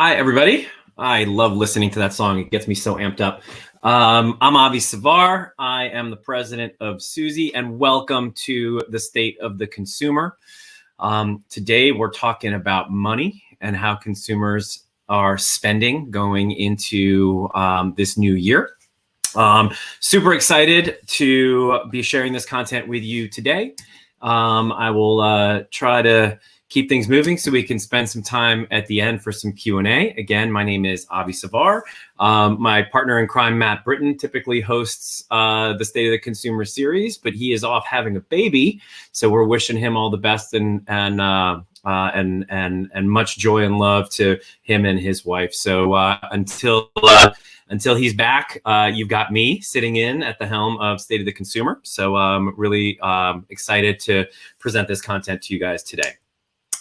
Hi, everybody. I love listening to that song. It gets me so amped up. Um, I'm Avi Savar. I am the president of Suzy, and welcome to the State of the Consumer. Um, today, we're talking about money and how consumers are spending going into um, this new year. Um, super excited to be sharing this content with you today. Um, I will uh, try to keep things moving so we can spend some time at the end for some Q&A. Again, my name is Avi Savar. Um, my partner in crime, Matt Britton, typically hosts uh, the State of the Consumer series, but he is off having a baby. So we're wishing him all the best and, and, uh, uh, and, and, and much joy and love to him and his wife. So uh, until, uh, until he's back, uh, you've got me sitting in at the helm of State of the Consumer. So I'm really um, excited to present this content to you guys today.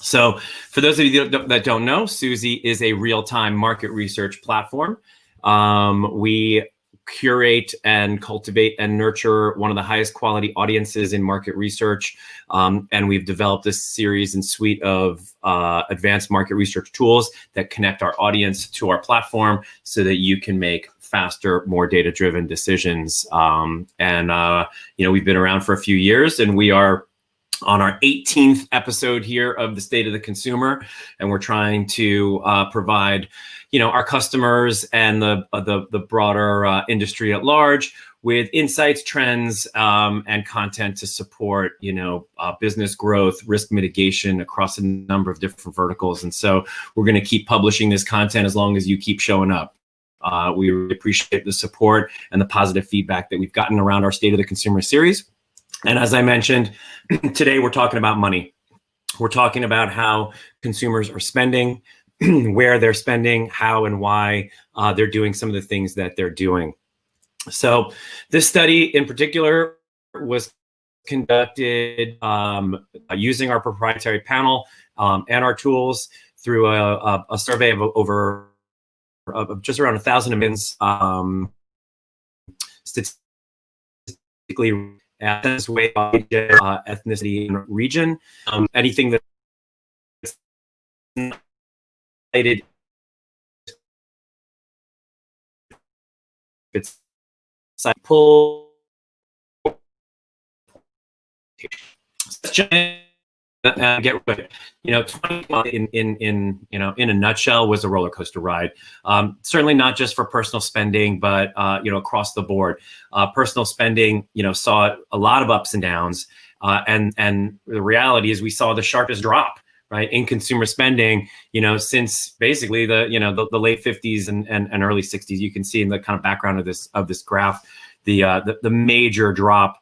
So for those of you that don't know, Suzy is a real-time market research platform. Um, we curate and cultivate and nurture one of the highest quality audiences in market research. Um, and we've developed this series and suite of uh, advanced market research tools that connect our audience to our platform so that you can make faster, more data-driven decisions. Um, and, uh, you know, we've been around for a few years and we are on our 18th episode here of the State of the Consumer, and we're trying to uh, provide, you know, our customers and the uh, the, the broader uh, industry at large with insights, trends, um, and content to support, you know, uh, business growth, risk mitigation across a number of different verticals. And so we're going to keep publishing this content as long as you keep showing up. Uh, we appreciate the support and the positive feedback that we've gotten around our State of the Consumer series. And as I mentioned, today we're talking about money. We're talking about how consumers are spending, where they're spending, how and why uh, they're doing some of the things that they're doing. So this study in particular was conducted um, using our proprietary panel um, and our tools through a, a, survey of over of just around a thousand admins um, statistically ethnicity, way, uh, ethnicity, and region. Um, anything that's related, it's pull. Uh, get you know 20 in in in you know in a nutshell was a roller coaster ride. Um, certainly not just for personal spending but uh, you know across the board. Uh, personal spending you know saw a lot of ups and downs. Uh, and and the reality is we saw the sharpest drop right in consumer spending you know since basically the you know the, the late 50s and, and, and early 60s you can see in the kind of background of this of this graph the uh, the, the major drop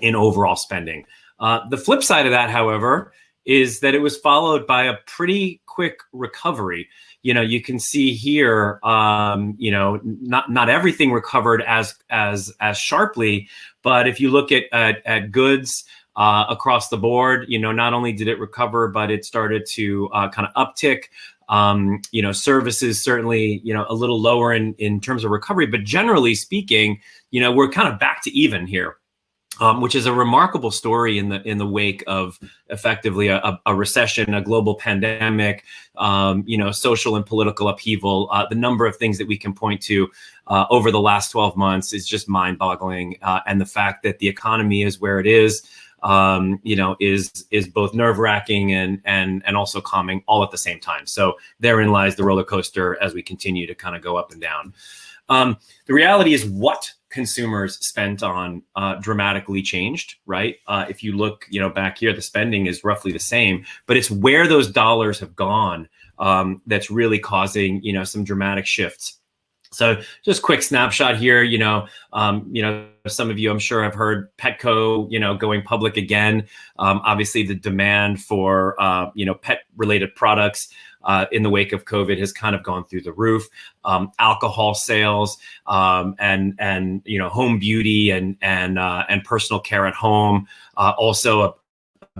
in overall spending uh, the flip side of that, however, is that it was followed by a pretty quick recovery. You know, you can see here, um, you know, not not everything recovered as as as sharply, but if you look at at, at goods uh, across the board, you know, not only did it recover, but it started to uh, kind of uptick. Um, you know, services certainly, you know, a little lower in in terms of recovery, but generally speaking, you know, we're kind of back to even here um, which is a remarkable story in the in the wake of effectively a, a recession, a global pandemic, um, you know, social and political upheaval. Uh, the number of things that we can point to uh, over the last 12 months is just mind-boggling, uh, and the fact that the economy is where it is, um, you know, is is both nerve-wracking and and and also calming all at the same time. So therein lies the roller coaster as we continue to kind of go up and down. Um, the reality is what consumers spent on uh, dramatically changed, right? Uh, if you look, you know, back here, the spending is roughly the same, but it's where those dollars have gone um, that's really causing, you know, some dramatic shifts. So just quick snapshot here, you know, um, you know, some of you I'm sure have heard Petco, you know, going public again. Um, obviously the demand for, uh, you know, pet related products uh, in the wake of COVID has kind of gone through the roof. Um, alcohol sales um, and and you know home beauty and and uh, and personal care at home uh, also a,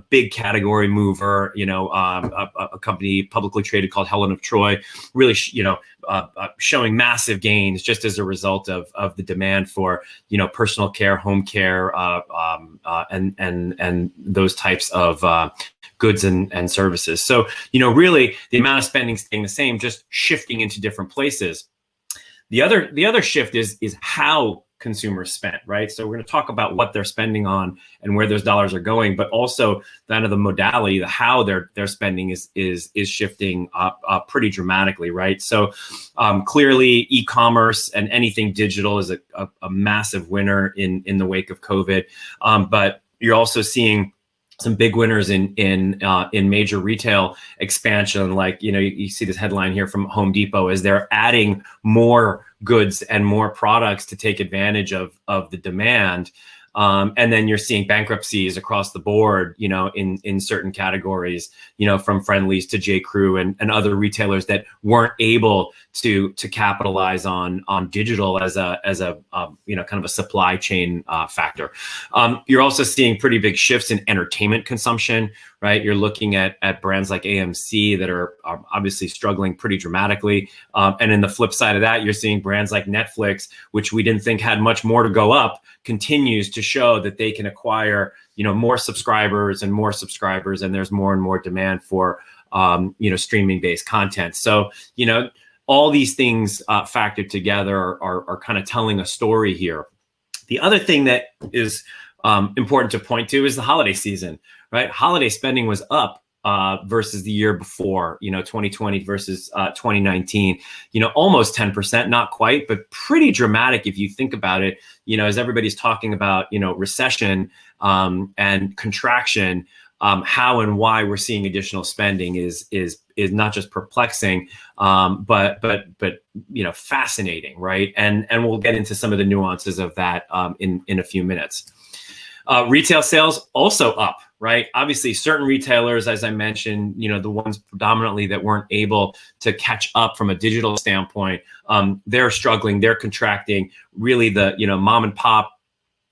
big category mover, you know, um, a, a, company publicly traded called Helen of Troy, really, you know, uh, uh, showing massive gains just as a result of of the demand for you know personal care, home care, uh, um, uh, and and and those types of uh, goods and, and services. So you know, really, the amount of spending staying the same, just shifting into different places. The other the other shift is is how consumers spent, right? So we're going to talk about what they're spending on and where those dollars are going, but also kind of the modality, the how they're they're spending is is is shifting up, up pretty dramatically, right? So um, clearly, e-commerce and anything digital is a, a, a, massive winner in in the wake of COVID, um, but you're also seeing some big winners in in uh, in major retail expansion. Like you know, you, you, see this headline here from Home Depot as they're adding more goods and more products to take advantage of of the demand. Um, and then you're seeing bankruptcies across the board, you know, in in certain categories, you know, from Friendly's to J. Crew and, and other retailers that weren't able to to capitalize on on digital as a as a um, you know kind of a supply chain uh, factor. Um, you're also seeing pretty big shifts in entertainment consumption, right? You're looking at at brands like AMC that are, are obviously struggling pretty dramatically, um, and in the flip side of that, you're seeing brands like Netflix, which we didn't think had much more to go up, continues to show that they can acquire you know more subscribers and more subscribers, and there's more and more demand for um, you know streaming based content. So you know all these things uh, factored together are, are, are kind of telling a story here. The other thing that is um, important to point to is the holiday season, right? Holiday spending was up uh, versus the year before, you know, 2020 versus uh, 2019, you know, almost 10%, not quite, but pretty dramatic if you think about it, you know, as everybody's talking about, you know, recession um, and contraction, um, how and why we're seeing additional spending is is is not just perplexing, um, but but but you know fascinating, right? And and we'll get into some of the nuances of that um, in in a few minutes. Uh, retail sales also up, right? Obviously, certain retailers, as I mentioned, you know, the ones predominantly that weren't able to catch up from a digital standpoint, um, they're struggling, they're contracting. Really, the you know mom and pop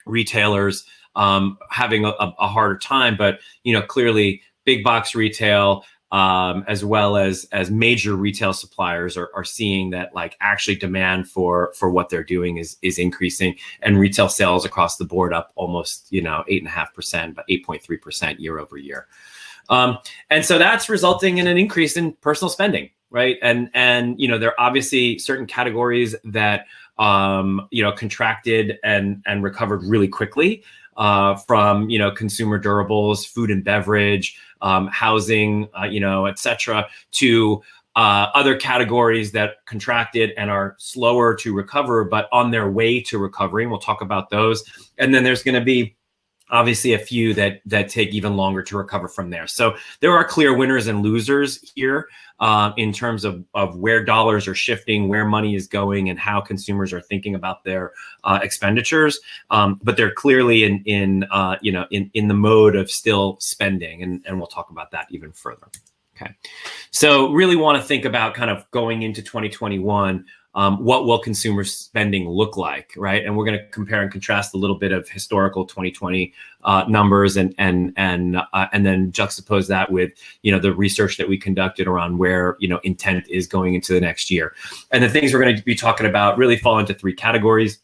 retailers um, having a, a, harder time. But you know, clearly, big box retail um, as well as as major retail suppliers are, are seeing that like actually demand for for what they're doing is is increasing, and retail sales across the board up almost you know eight and a half percent, but eight point three percent year over year. Um, and so that's resulting in an increase in personal spending, right? And and you know there are obviously certain categories that um, you know contracted and and recovered really quickly uh, from you know consumer durables, food and beverage, um, housing, uh, you know, et cetera, to uh, other categories that contracted and are slower to recover, but on their way to recovery. We'll talk about those. And then there's going to be obviously a few that that take even longer to recover from there. So there are clear winners and losers here uh, in terms of, of where dollars are shifting, where money is going, and how consumers are thinking about their uh, expenditures. Um, but they're clearly in in uh, you know in in the mode of still spending, and and we'll talk about that even further. Okay, so really want to think about kind of going into 2021 um, what will consumer spending look like, right? And we're going to compare and contrast a little bit of historical 2020 uh, numbers and and and uh, and then juxtapose that with you know the research that we conducted around where you know intent is going into the next year. And the things we're going to be talking about really fall into three categories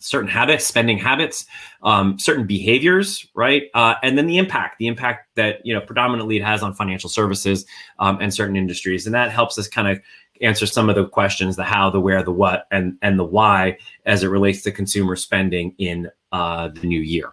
certain habits, spending habits, um, certain behaviors, right? Uh, and then the impact, the impact that, you know, predominantly it has on financial services um, and certain industries. And that helps us kind of answer some of the questions, the how, the where, the what, and, and the why as it relates to consumer spending in uh, the new year.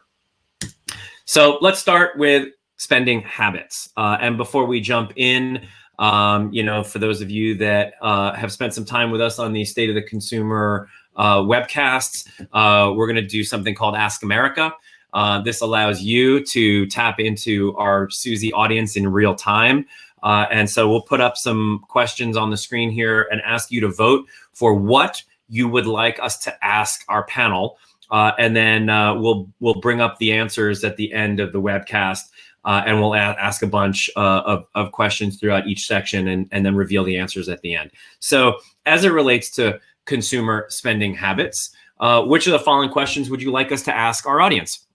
So let's start with spending habits. Uh, and before we jump in, um, you know, for those of you that uh, have spent some time with us on the State of the Consumer uh, webcasts, uh, we're going to do something called Ask America. Uh, this allows you to tap into our Suzy audience in real time. Uh, and so we'll put up some questions on the screen here and ask you to vote for what you would like us to ask our panel. Uh, and then uh, we'll we'll bring up the answers at the end of the webcast, uh, and we'll ask a bunch uh, of, of questions throughout each section, and, and then reveal the answers at the end. So as it relates to consumer spending habits, uh, which of the following questions would you like us to ask our audience?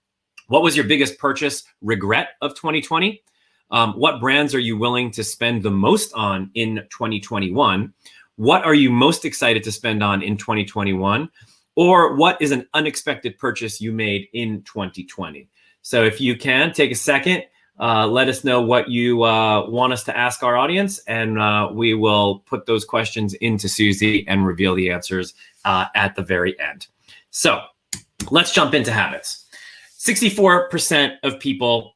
What was your biggest purchase regret of 2020? Um, what brands are you willing to spend the most on in 2021? What are you most excited to spend on in 2021? Or what is an unexpected purchase you made in 2020? So if you can, take a second, uh, let us know what you uh, want us to ask our audience, and uh, we will put those questions into Suzy and reveal the answers uh, at the very end. So let's jump into habits. 64% of people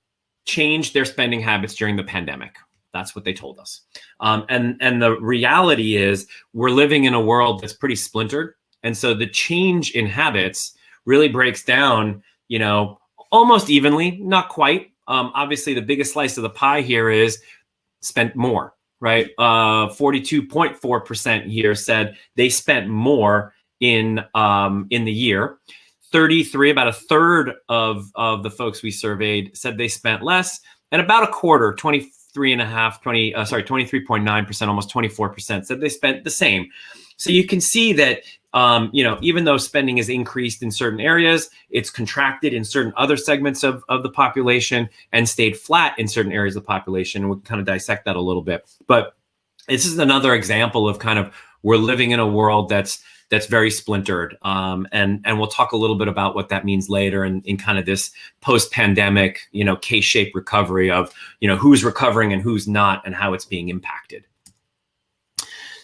changed their spending habits during the pandemic. That's what they told us. Um, and, and the reality is we're living in a world that's pretty splintered. And so the change in habits really breaks down, you know, almost evenly, not quite. Um, obviously, the biggest slice of the pie here is spent more, right? 42.4% uh, here said they spent more in um, in the year. 33, about a third of, of the folks we surveyed said they spent less, and about a quarter, 23 and a half, 20, uh, sorry, 23.9%, almost 24% said they spent the same. So you can see that, um, you know, even though spending is increased in certain areas, it's contracted in certain other segments of, of the population and stayed flat in certain areas of the population. And we can kind of dissect that a little bit. But this is another example of kind of we're living in a world that's that's very splintered. Um, and and we'll talk a little bit about what that means later in, in kind of this post-pandemic, you know, K-shaped recovery of, you know, who's recovering and who's not and how it's being impacted.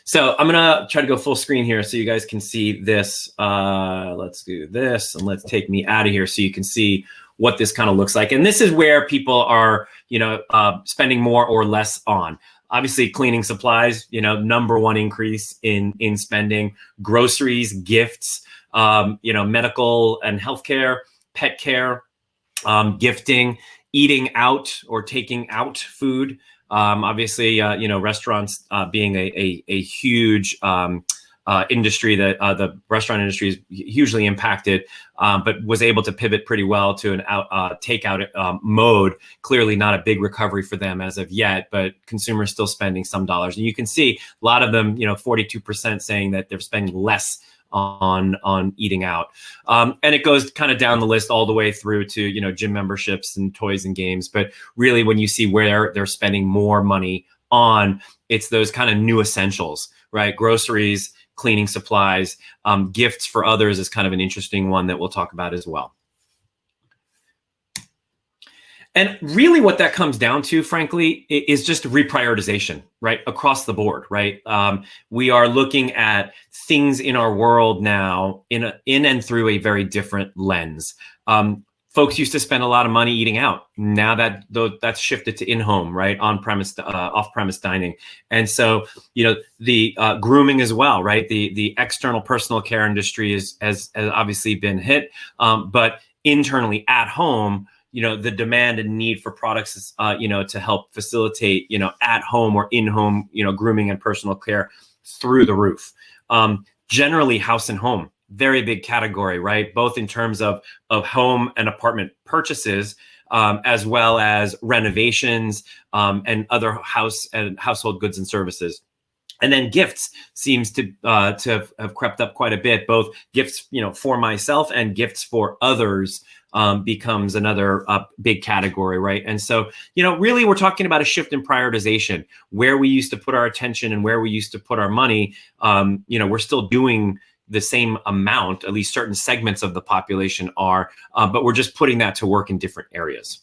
So I'm gonna try to go full screen here so you guys can see this. Uh, let's do this and let's take me out of here so you can see what this kind of looks like. And this is where people are, you know, uh, spending more or less on obviously cleaning supplies, you know, number one increase in in spending, groceries, gifts, um, you know, medical and healthcare, pet care, um, gifting, eating out or taking out food. Um, obviously, uh, you know, restaurants uh, being a, a, a huge um, uh, industry that uh, the restaurant industry is hugely impacted, um, but was able to pivot pretty well to an out uh, takeout um, mode. Clearly, not a big recovery for them as of yet, but consumers still spending some dollars, and you can see a lot of them. You know, forty-two percent saying that they're spending less on on eating out um, and it goes kind of down the list all the way through to you know gym memberships and toys and games but really when you see where they're spending more money on it's those kind of new essentials right groceries cleaning supplies. Um, gifts for others is kind of an interesting one that we'll talk about as well. And really what that comes down to, frankly, is just reprioritization, right? Across the board, right? Um, we are looking at things in our world now in, a, in and through a very different lens. Um, folks used to spend a lot of money eating out. Now that that's shifted to in-home, right, on-premise, uh, off-premise dining, and so you know the uh, grooming as well, right? The the external personal care industry is has, has obviously been hit, um, but internally at home, you know, the demand and need for products, uh, you know, to help facilitate, you know, at home or in-home, you know, grooming and personal care through the roof. Um, generally, house and home very big category, right? Both in terms of of home and apartment purchases, um, as well as renovations um, and other house and household goods and services. And then gifts seems to uh, to have, have, crept up quite a bit. Both gifts, you know, for myself and gifts for others um, becomes another uh, big category, right? And so, you know, really, we're talking about a shift in prioritization. Where we used to put our attention and where we used to put our money, um, you know, we're still doing the same amount, at least certain segments of the population are, uh, but we're just putting that to work in different areas.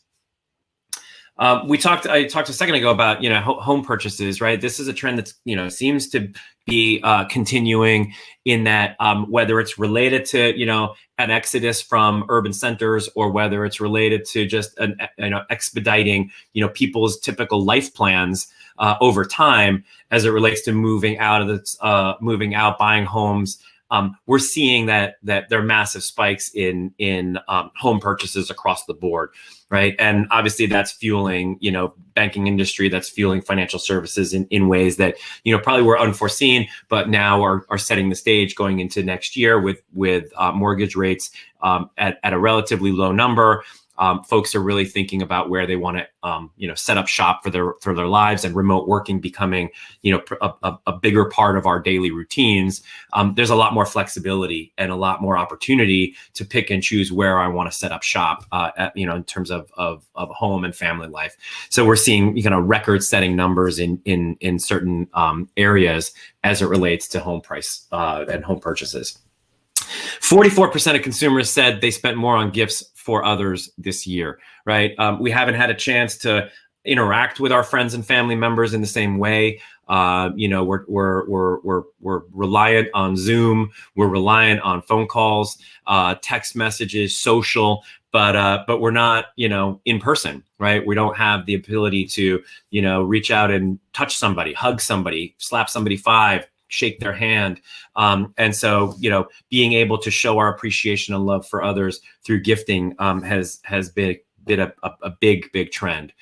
Um, we talked. I talked a second ago about you know home purchases, right? This is a trend that's you know seems to be uh, continuing in that um, whether it's related to you know an exodus from urban centers or whether it's related to just an you know expediting you know people's typical life plans uh, over time as it relates to moving out of the uh, moving out, buying homes, um, we're seeing that that there are massive spikes in in um, home purchases across the board, right? And obviously that's fueling you know banking industry, that's fueling financial services in, in ways that you know probably were unforeseen, but now are are setting the stage going into next year with with uh, mortgage rates um, at at a relatively low number. Um, folks are really thinking about where they want to, um, you know, set up shop for their for their lives, and remote working becoming, you know, a, a, a bigger part of our daily routines. Um, there's a lot more flexibility and a lot more opportunity to pick and choose where I want to set up shop, uh, at, you know, in terms of, of of home and family life. So we're seeing, you know, record-setting numbers in in in certain um, areas as it relates to home price uh, and home purchases. 44% of consumers said they spent more on gifts for others this year, right? Um, we haven't had a chance to interact with our friends and family members in the same way. Uh, you know, we're, we're, we're, we're, we're reliant on Zoom, we're reliant on phone calls, uh, text messages, social, but uh, but we're not you know in person right we don't have the ability to you know reach out and touch somebody hug somebody slap somebody five shake their hand. Um, and so, you know, being able to show our appreciation and love for others through gifting um, has has been been a, a, a big big trend.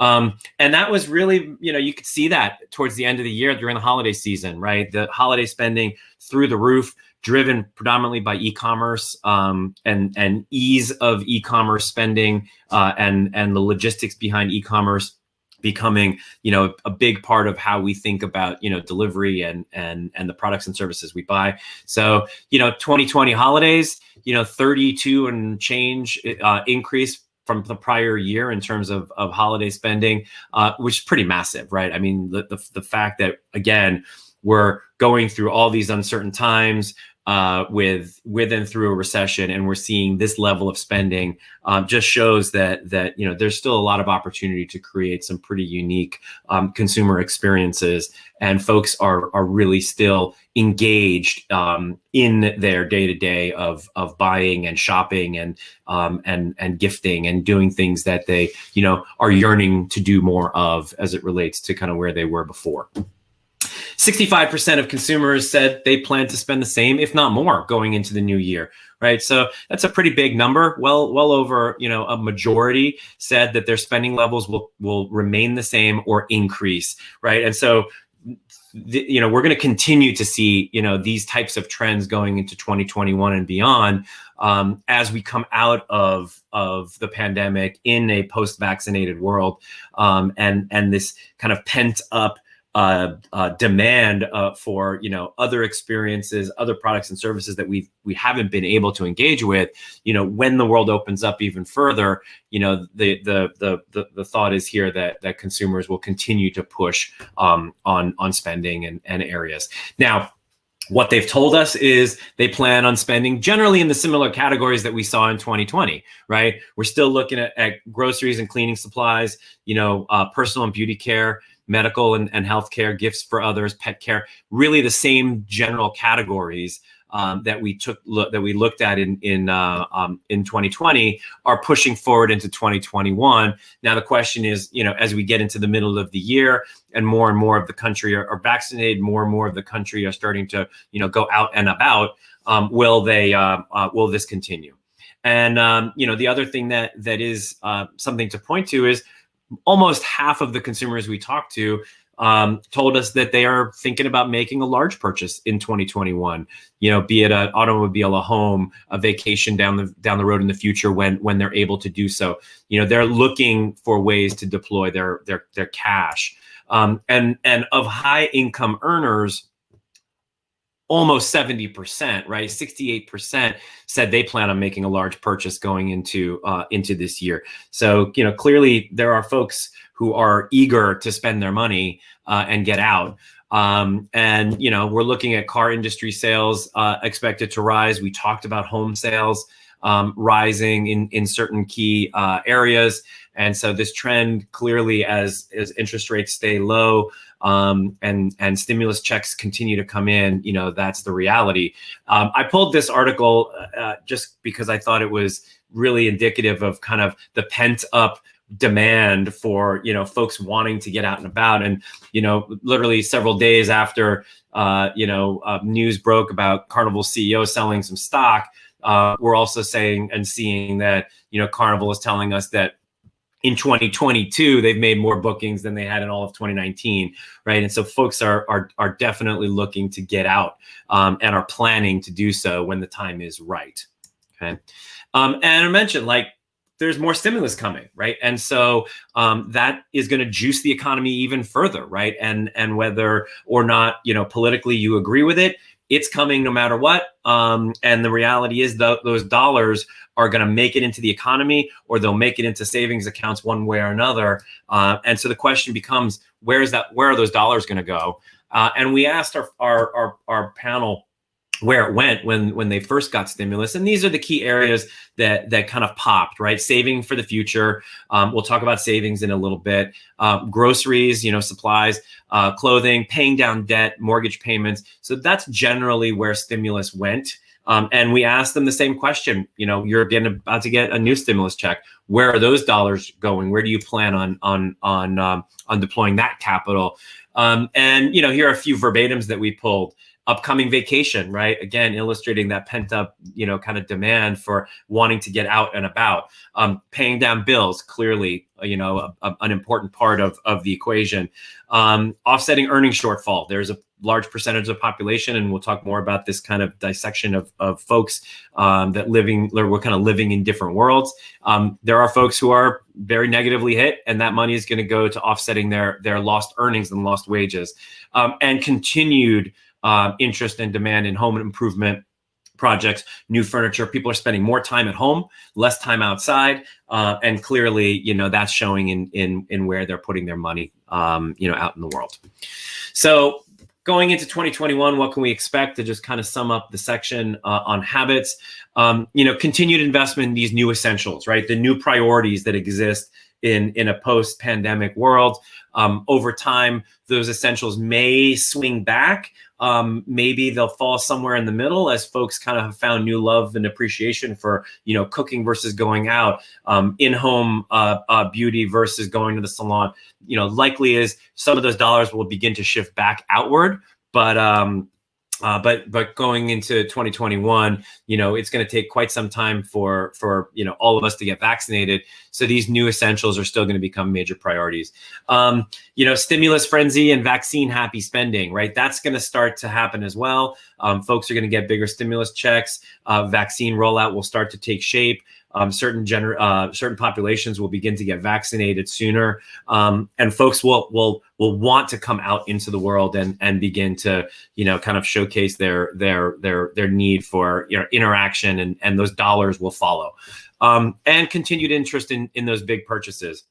Um, and that was really, you know, you could see that towards the end of the year during the holiday season, right? The holiday spending through the roof, driven predominantly by e-commerce um, and and ease of e-commerce spending uh, and and the logistics behind e-commerce becoming you know a big part of how we think about you know delivery and and and the products and services we buy. So you know 2020 holidays you know 32 and change uh, increase from the prior year in terms of, of holiday spending uh, which is pretty massive right? I mean the, the, the fact that again we're going through all these uncertain times uh, with with and through a recession, and we're seeing this level of spending, um, just shows that that you know there's still a lot of opportunity to create some pretty unique um, consumer experiences, and folks are are really still engaged um, in their day to day of of buying and shopping and um, and and gifting and doing things that they you know are yearning to do more of as it relates to kind of where they were before. 65% of consumers said they plan to spend the same, if not more, going into the new year, right? So that's a pretty big number. Well, well over, you know, a majority said that their spending levels will will remain the same or increase, right? And so the, you know we're going to continue to see you know these types of trends going into 2021 and beyond um, as we come out of of the pandemic in a post-vaccinated world um, and and this kind of pent up uh, uh, demand uh, for you know other experiences, other products and services that we we haven't been able to engage with. You know, when the world opens up even further, you know, the the the the, the thought is here that that consumers will continue to push um, on on spending and, and areas. Now, what they've told us is they plan on spending generally in the similar categories that we saw in 2020, right? We're still looking at, at groceries and cleaning supplies, you know, uh, personal and beauty care, medical and, and healthcare, gifts for others, pet care, really the same general categories um, that we took look, that we looked at in in uh, um, in 2020 are pushing forward into 2021. Now the question is, you know, as we get into the middle of the year and more and more of the country are, are vaccinated, more and more of the country are starting to, you know, go out and about. Um, will they? Uh, uh, will this continue? And um, you know, the other thing that that is uh, something to point to is almost half of the consumers we talked to um, told us that they are thinking about making a large purchase in 2021. You know, be it an automobile, a home, a vacation down the down the road in the future when when they're able to do so. You know, they're looking for ways to deploy their their their cash. Um, and and of high income earners, almost 70%, right? 68% said they plan on making a large purchase going into uh, into this year. So, you know, clearly there are folks who are eager to spend their money uh, and get out. Um, and, you know, we're looking at car industry sales uh, expected to rise. We talked about home sales um, rising in, in certain key uh, areas. And so this trend clearly as, as interest rates stay low, um, and and stimulus checks continue to come in, you know, that's the reality. Um, I pulled this article uh, just because I thought it was really indicative of kind of the pent up demand for you know folks wanting to get out and about and you know literally several days after uh, you know uh, news broke about carnival ceo selling some stock uh, we're also saying and seeing that you know carnival is telling us that in 2022 they've made more bookings than they had in all of 2019 right and so folks are are, are definitely looking to get out um, and are planning to do so when the time is right okay um, and i mentioned like there's more stimulus coming, right? And so um, that is going to juice the economy even further, right? And and whether or not you know politically you agree with it, it's coming no matter what. Um, and the reality is that those dollars are going to make it into the economy, or they'll make it into savings accounts one way or another. Uh, and so the question becomes, where is that? Where are those dollars going to go? Uh, and we asked our our our, our panel where it went when when they first got stimulus. And these are the key areas that that kind of popped right? Saving for the future. Um, we'll talk about savings in a little bit. Uh, groceries you know supplies uh, clothing paying down debt mortgage payments. So that's generally where stimulus went. Um, and we asked them the same question you know you're getting about to get a new stimulus check. Where are those dollars going? Where do you plan on on on um, on deploying that capital? Um, and you know here are a few verbatims that we pulled upcoming vacation, right? Again, illustrating that pent up, you know, kind of demand for wanting to get out and about. Um, paying down bills, clearly, uh, you know, a, a, an important part of, of the equation. Um, offsetting earnings shortfall. There's a large percentage of the population, and we'll talk more about this kind of dissection of, of folks um, that living, we're kind of living in different worlds. Um, there are folks who are very negatively hit, and that money is going to go to offsetting their their lost earnings and lost wages, um, and continued uh, interest and demand in home improvement projects, new furniture. People are spending more time at home, less time outside, uh, and clearly, you know, that's showing in in in where they're putting their money, um, you know, out in the world. So. Going into 2021, what can we expect to just kind of sum up the section uh, on habits? Um, you know, continued investment in these new essentials, right? The new priorities that exist in in a post-pandemic world. Um, over time, those essentials may swing back. Um, maybe they'll fall somewhere in the middle as folks kind of have found new love and appreciation for you know cooking versus going out, um, in-home uh, uh, beauty versus going to the salon. You know, likely is some of those dollars will begin to shift back outward, but um, uh, but but going into 2021, you know, it's going to take quite some time for for you know all of us to get vaccinated. So these new essentials are still going to become major priorities. Um, you know, stimulus frenzy and vaccine happy spending, right? That's going to start to happen as well. Um, folks are going to get bigger stimulus checks. Uh, vaccine rollout will start to take shape um, certain gener- uh, certain populations will begin to get vaccinated sooner, um, and folks will will will want to come out into the world and and begin to you know kind of showcase their their their their need for you know, interaction, and and those dollars will follow, um, and continued interest in in those big purchases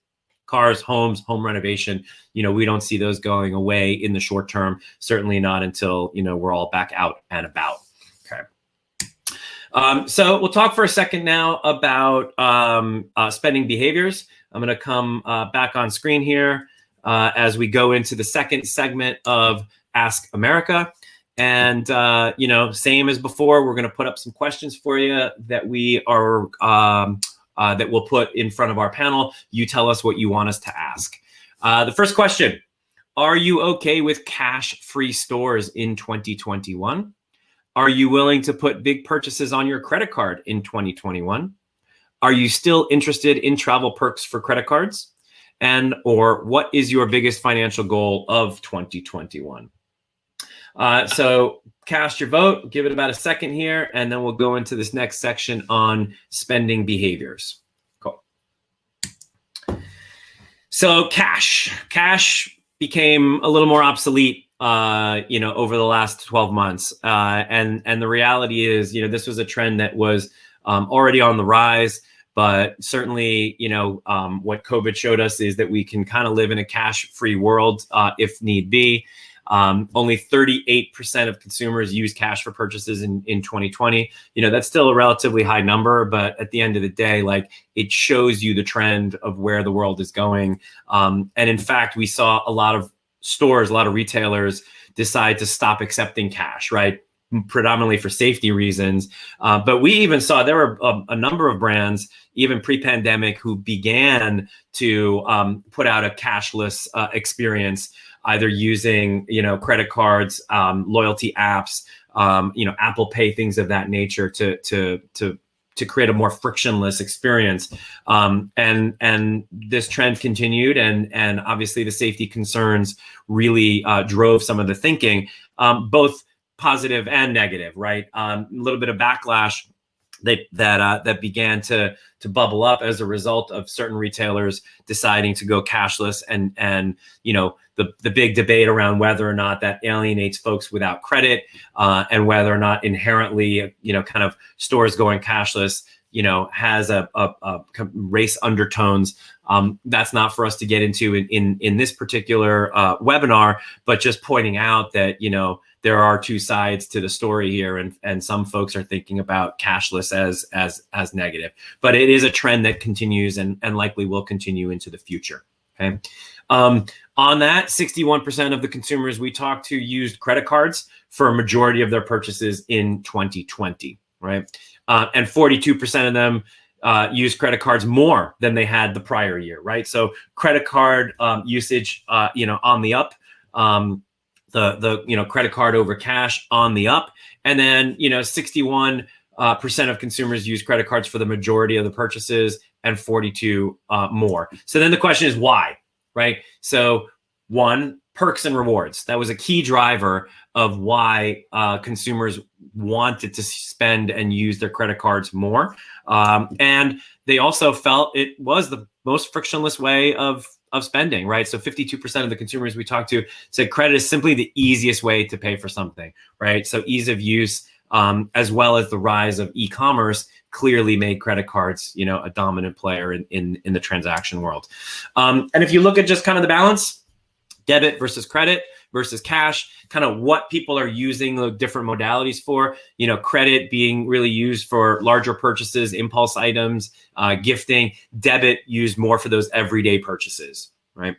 cars, homes, home renovation. You know, we don't see those going away in the short term. Certainly not until you know we're all back out and about. Um, so we'll talk for a second now about um, uh, spending behaviors. I'm going to come uh, back on screen here uh, as we go into the second segment of Ask America. And, uh, you know, same as before, we're going to put up some questions for you that we are, um, uh, that we'll put in front of our panel. You tell us what you want us to ask. Uh, the first question, are you okay with cash-free stores in 2021? Are you willing to put big purchases on your credit card in 2021? Are you still interested in travel perks for credit cards? And or what is your biggest financial goal of 2021? Uh, so cast your vote, give it about a second here, and then we'll go into this next section on spending behaviors. Cool. So cash, cash became a little more obsolete uh, you know, over the last 12 months. Uh, and and the reality is, you know, this was a trend that was um, already on the rise. But certainly, you know, um, what COVID showed us is that we can kind of live in a cash-free world uh, if need be. Um, only 38% of consumers use cash for purchases in, in 2020. You know, that's still a relatively high number, but at the end of the day, like it shows you the trend of where the world is going. Um, and in fact, we saw a lot of stores, a lot of retailers decide to stop accepting cash, right? Predominantly for safety reasons. Uh, but we even saw there were a, a number of brands, even pre pandemic, who began to um, put out a cashless uh, experience, either using you know credit cards, um, loyalty apps, um, you know Apple Pay, things of that nature to to to to create a more frictionless experience. Um, and and this trend continued, and and obviously the safety concerns really uh, drove some of the thinking, um, both positive and negative. Right, um, a little bit of backlash that that uh, that began to to bubble up as a result of certain retailers deciding to go cashless and and you know the the big debate around whether or not that alienates folks without credit uh, and whether or not inherently you know kind of stores going cashless you know has a, a, a race undertones. Um, that's not for us to get into in in, in this particular uh, webinar but just pointing out that you know there are two sides to the story here and and some folks are thinking about cashless as as as negative but it is a trend that continues and and likely will continue into the future okay um, on that 61% of the consumers we talked to used credit cards for a majority of their purchases in 2020 right uh, and 42% of them uh, use credit cards more than they had the prior year, right? So credit card um, usage, uh, you know, on the up. Um, the the you know credit card over cash on the up, and then you know 61 uh, percent of consumers use credit cards for the majority of the purchases, and 42 uh, more. So then the question is why, right? So one perks and rewards that was a key driver of why uh, consumers wanted to spend and use their credit cards more, um, and they also felt it was the most frictionless way of of spending, right? So 52% of the consumers we talked to said credit is simply the easiest way to pay for something, right? So ease of use, um, as well as the rise of e-commerce clearly made credit cards, you know, a dominant player in, in, in the transaction world. Um, and if you look at just kind of the balance, debit versus credit versus cash, kind of what people are using the different modalities for. You know, credit being really used for larger purchases, impulse items, uh, gifting, debit used more for those everyday purchases, right?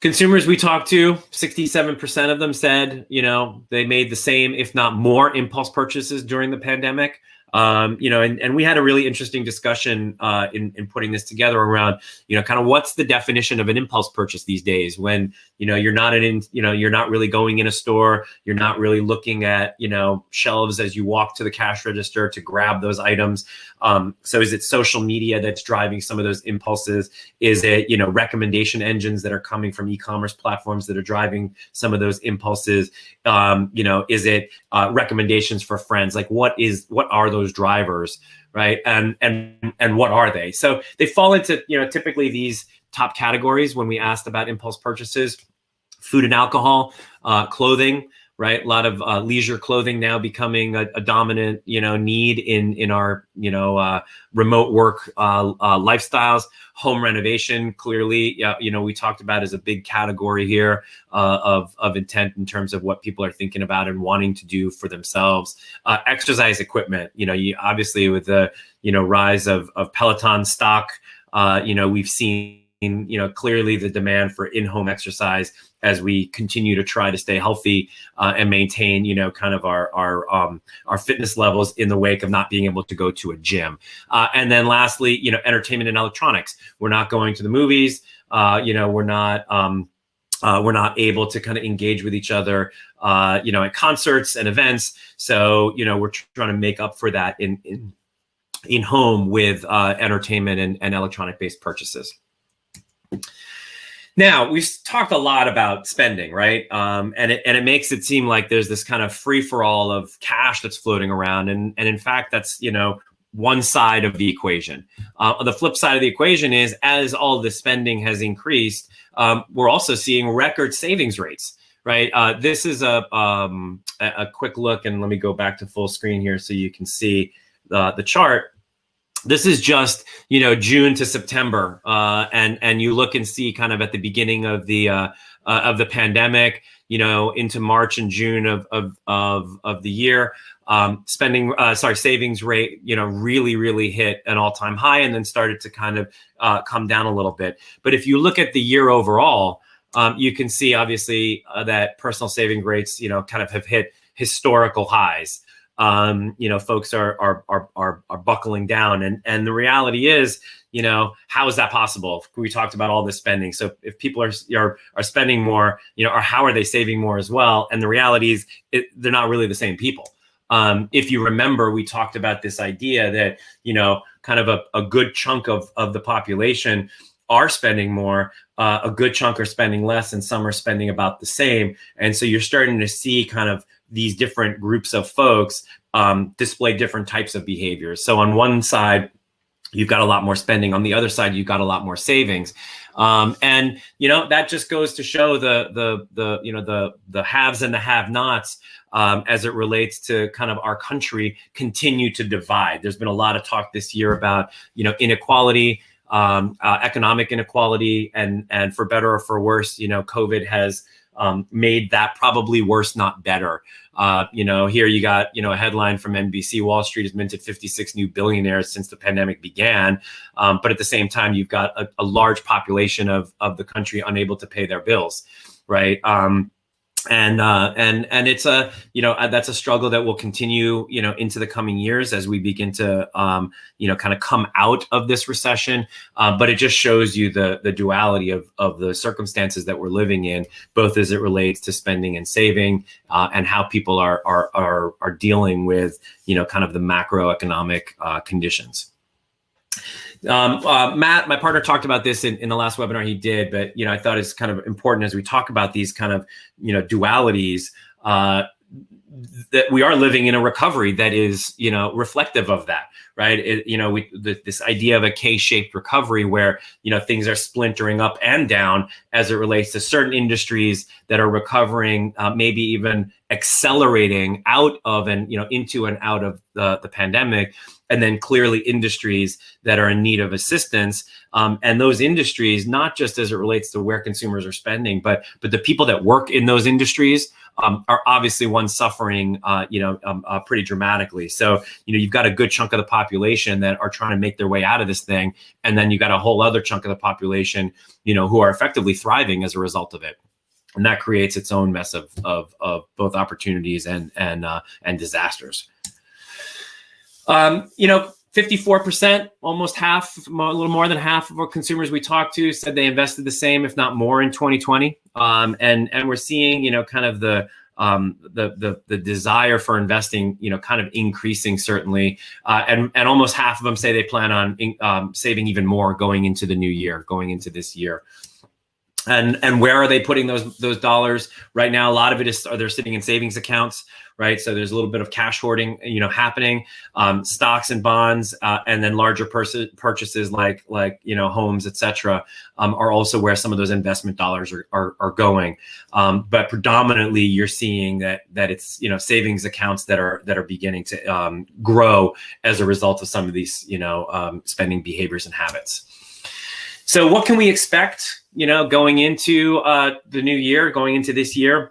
Consumers we talked to, 67% of them said, you know, they made the same, if not more, impulse purchases during the pandemic. Um, you know, and, and we had a really interesting discussion uh, in, in putting this together around, you know, kind of what's the definition of an impulse purchase these days when, you know, you're not in, you know, you're not really going in a store, you're not really looking at, you know, shelves as you walk to the cash register to grab those items. Um, so is it social media that's driving some of those impulses? Is it, you know, recommendation engines that are coming from e-commerce platforms that are driving some of those impulses? Um, you know, is it uh, recommendations for friends? Like what is, what are those those drivers, right? And and and what are they? So they fall into you know typically these top categories when we asked about impulse purchases: food and alcohol, uh, clothing, right? A lot of uh, leisure clothing now becoming a, a, dominant, you know, need in in our you know uh, remote work uh, uh lifestyles. Home renovation, clearly, you know, we talked about as a big category here uh, of of intent in terms of what people are thinking about and wanting to do for themselves. Uh, exercise equipment, you know, you obviously with the you know rise of of Peloton stock, you know, we've seen you know clearly the demand for in-home exercise as we continue to try to stay healthy uh, and maintain, you know, kind of our our um, our fitness levels in the wake of not being able to go to a gym. Uh, and then lastly, you know, entertainment and electronics. We're not going to the movies. Uh, you know, we're not. Um, uh, we're not able to kind of engage with each other, uh, you know, at concerts and events. So, you know, we're trying to make up for that in in, in home with uh, entertainment and, and electronic based purchases. Now we've talked a lot about spending, right? Um, and it and it makes it seem like there's this kind of free for all of cash that's floating around, and and in fact, that's you know one side of the equation. Uh, the flip side of the equation is as all the spending has increased, um, we're also seeing record savings rates. Right. Uh, this is a um, a quick look, and let me go back to full screen here so you can see uh, the chart this is just you know June to September, uh, and and you look and see kind of at the beginning of the uh, uh, of the pandemic, you know, into March and June of of of, of the year, um, spending uh, sorry savings rate, you know, really really hit an all time high, and then started to kind of uh, come down a little bit. But if you look at the year overall, um, you can see obviously uh, that personal saving rates, you know, kind of have hit historical highs um, you know, folks are, are, are, are, are buckling down. And, and the reality is, you know, how is that possible? We talked about all this spending. So if people are, are, are spending more, you know, or how are they saving more as well? And the reality is it, they're not really the same people. Um, if you remember, we talked about this idea that, you know, kind of a, a good chunk of, of the population are spending more, uh, a good chunk are spending less, and some are spending about the same. And so you're starting to see kind of these different groups of folks um, display different types of behaviors. So on one side, you've got a lot more spending. On the other side, you've got a lot more savings. Um, and you know that just goes to show the the the you know the the haves and the have-nots um, as it relates to kind of our country continue to divide. There's been a lot of talk this year about you know inequality, um, uh, economic inequality, and and for better or for worse, you know, COVID has um, made that probably worse, not better. Uh, you know, here you got, you know, a headline from NBC, Wall Street has minted 56 new billionaires since the pandemic began. Um, but at the same time, you've got a, a, large population of, of the country unable to pay their bills, right? Um, and uh, and and it's a you know that's a struggle that will continue you know into the coming years as we begin to um, you know kind of come out of this recession. Uh, but it just shows you the the duality of of the circumstances that we're living in, both as it relates to spending and saving, uh, and how people are are are are dealing with you know kind of the macroeconomic uh, conditions. Um, uh, Matt, my partner, talked about this in, in the last webinar he did, but you know, I thought it's kind of important as we talk about these kind of you know dualities. Uh, that we are living in a recovery that is, you know, reflective of that, right? It, you know, we the, this idea of a K-shaped recovery where you know things are splintering up and down as it relates to certain industries that are recovering, uh, maybe even accelerating out of and you know into and out of the the pandemic, and then clearly industries that are in need of assistance. Um, and those industries, not just as it relates to where consumers are spending, but but the people that work in those industries um, are obviously ones suffering, uh, you know, um, uh, pretty dramatically. So you know, you've got a good chunk of the population that are trying to make their way out of this thing, and then you've got a whole other chunk of the population, you know, who are effectively thriving as a result of it and that creates its own mess of of, of both opportunities and and uh, and disasters. Um, you know, 54%, almost half, a little more than half of our consumers we talked to said they invested the same, if not more, in 2020. Um, and and we're seeing, you know, kind of the um, the the the desire for investing, you know, kind of increasing certainly, uh, and and almost half of them say they plan on in, um, saving even more going into the new year, going into this year and and where are they putting those those dollars? Right now a lot of it is are they're sitting in savings accounts right? So there's a little bit of cash hoarding you know happening um, stocks and bonds uh, and then larger purchases like like you know homes etc um, are also where some of those investment dollars are are, are going. Um, but predominantly you're seeing that that it's you know savings accounts that are that are beginning to um, grow as a result of some of these you know um, spending behaviors and habits so what can we expect, you know, going into uh, the new year, going into this year?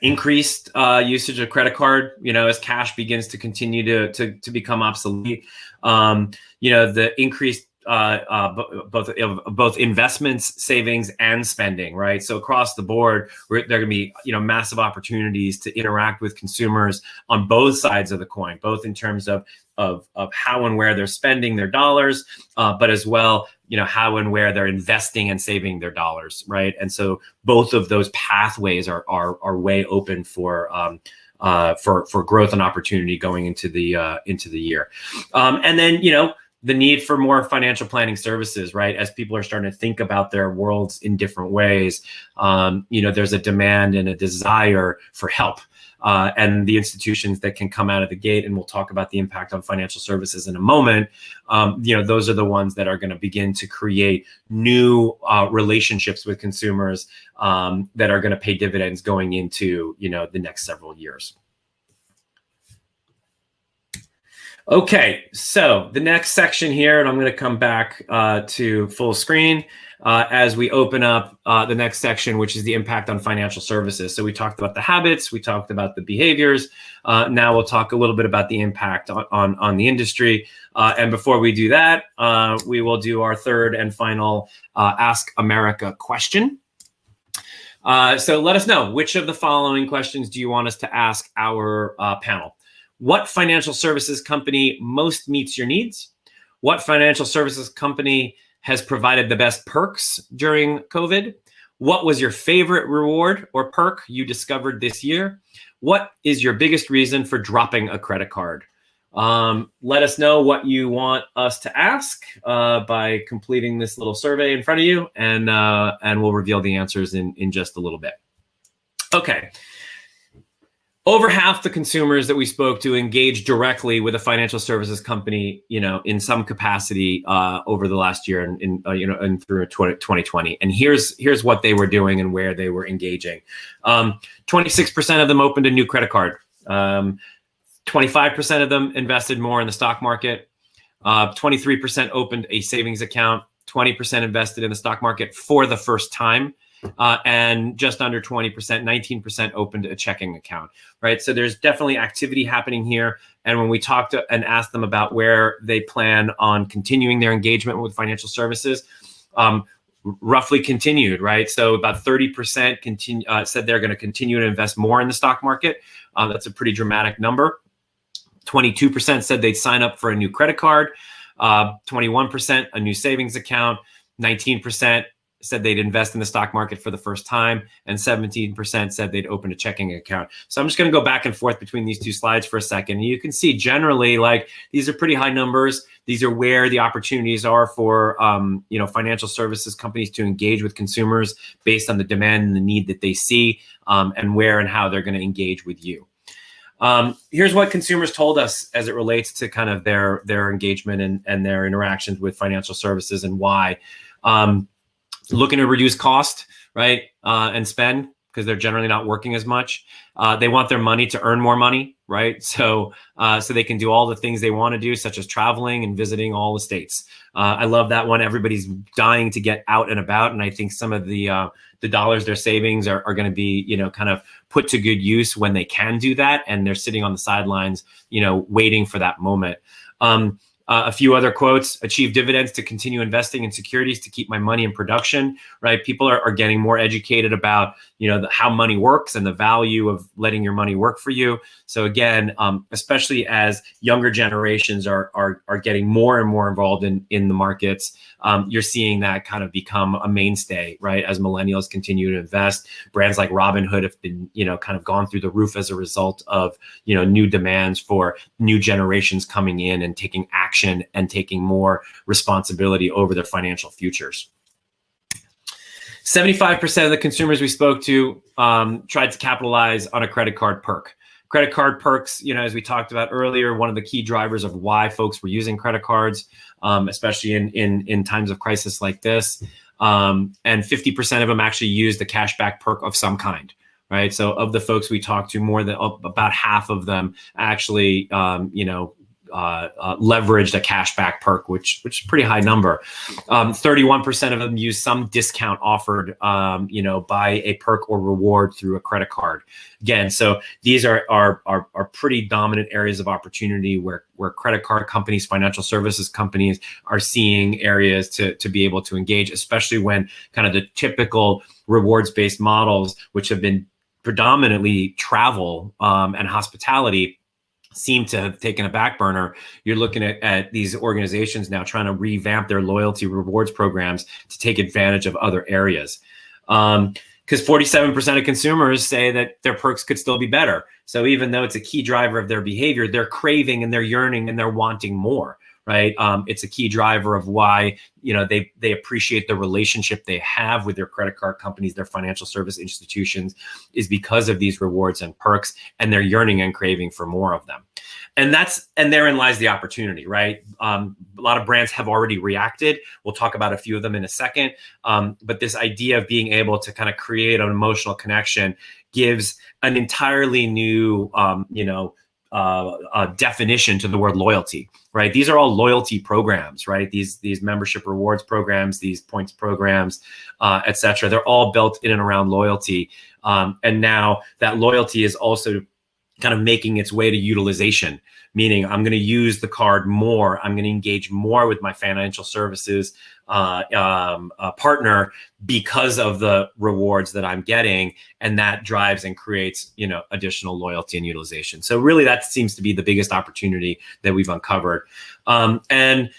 Increased uh, usage of credit card, you know, as cash begins to continue to to, to become obsolete. Um, you know, the increased uh, uh, both both investments, savings, and spending, right? So across the board, there are going to be you know massive opportunities to interact with consumers on both sides of the coin, both in terms of of of how and where they're spending their dollars, uh, but as well, you know, how and where they're investing and saving their dollars, right? And so both of those pathways are are are way open for. Um, uh, for for growth and opportunity going into the uh, into the year, um, and then you know the need for more financial planning services, right? As people are starting to think about their worlds in different ways, um, you know, there's a demand and a desire for help. Uh, and the institutions that can come out of the gate, and we'll talk about the impact on financial services in a moment. Um, you know, those are the ones that are going to begin to create new uh, relationships with consumers um, that are going to pay dividends going into you know the next several years. Okay, so the next section here, and I'm going to come back uh, to full screen uh, as we open up uh, the next section, which is the impact on financial services. So we talked about the habits, we talked about the behaviors. Uh, now we'll talk a little bit about the impact on, on, on the industry. Uh, and before we do that, uh, we will do our third and final Ask America question. so let us know, which of the following questions do you want us to ask our panel? What financial services company most meets your needs? What financial services company has provided the best perks during COVID? What was your favorite reward or perk you discovered this year? What is your biggest reason for dropping a credit card? Um, let us know what you want us to ask uh, by completing this little survey in front of you, and uh, and we'll reveal the answers in in just a little bit. Okay. Over half the consumers that we spoke to engaged directly with a financial services company, you know, in some capacity uh, over the last year and in, uh, you know, and through 2020. And here's here's what they were doing and where they were engaging. 26% um, of them opened a new credit card. 25% um, of them invested more in the stock market. 23% uh, opened a savings account. 20% invested in the stock market for the first time uh, and just under 20%, 19% opened a checking account, right? So there's definitely activity happening here. And when we talked to, and asked them about where they plan on continuing their engagement with financial services, um, roughly continued, right? So about 30% continue, uh, said they're going to continue to invest more in the stock market. Uh, that's a pretty dramatic number. 22% said they'd sign up for a new credit card. 21% uh, a new savings account. 19% said they'd invest in the stock market for the first time, and 17% said they'd open a checking account. So I'm just going to go back and forth between these two slides for a second. You can see generally, like these are pretty high numbers. These are where the opportunities are for um, you know financial services companies to engage with consumers based on the demand and the need that they see, um, and where and how they're going to engage with you. Um, here's what consumers told us as it relates to kind of their their engagement and, and their interactions with financial services and why. Um, looking to reduce cost, right, uh, and spend because they're generally not working as much. Uh, they want their money to earn more money, right? So, uh, so they can do all the things they want to do, such as traveling and visiting all the states. Uh, I love that one. Everybody's dying to get out and about, and I think some of the uh, the dollars they're savings are, are going to be, you know, kind of put to good use when they can do that, and they're sitting on the sidelines, you know, waiting for that moment. Um, uh, a few other quotes, achieve dividends to continue investing in securities to keep my money in production, right? People are, are getting more educated about, you know, the, how money works and the value of letting your money work for you. So again, um, especially as younger generations are, are, are getting more and more involved in, in the markets, um, you're seeing that kind of become a mainstay, right? As millennials continue to invest, brands like Robinhood have been, you know, kind of gone through the roof as a result of, you know, new demands for new generations coming in and taking action action and taking more responsibility over their financial futures. 75% of the consumers we spoke to um, tried to capitalize on a credit card perk. Credit card perks, you know, as we talked about earlier, one of the key drivers of why folks were using credit cards, um, especially in, in, in times of crisis like this. Um, and 50% of them actually used the cashback perk of some kind right? So of the folks we talked to, more than about half of them actually, um, you know, uh, uh, leveraged a cashback perk, which which is pretty high number. Um, 31% of them use some discount offered, um, you know, by a perk or reward through a credit card. Again, so these are, are are are pretty dominant areas of opportunity where where credit card companies, financial services companies are seeing areas to to be able to engage, especially when kind of the typical rewards based models, which have been predominantly travel um, and hospitality seem to have taken a back burner. You're looking at, at these organizations now trying to revamp their loyalty rewards programs to take advantage of other areas. Um, because 47% of consumers say that their perks could still be better. So even though it's a key driver of their behavior, they're craving and they're yearning and they're wanting more right? Um, it's a key driver of why you know they they appreciate the relationship they have with their credit card companies, their financial service institutions, is because of these rewards and perks, and they're yearning and craving for more of them. And that's and therein lies the opportunity, right? Um, a lot of brands have already reacted. We'll talk about a few of them in a second. Um, but this idea of being able to kind of create an emotional connection gives an entirely new, um, you know, uh, uh, definition to the word loyalty, right? These are all loyalty programs, right? These these membership rewards programs, these points programs, uh, etc. They're all built in and around loyalty, um, and now that loyalty is also kind of making its way to utilization meaning I'm going to use the card more. I'm going to engage more with my financial services uh, um, partner because of the rewards that I'm getting, and that drives and creates you know additional loyalty and utilization. So really, that seems to be the biggest opportunity that we've uncovered. Um, and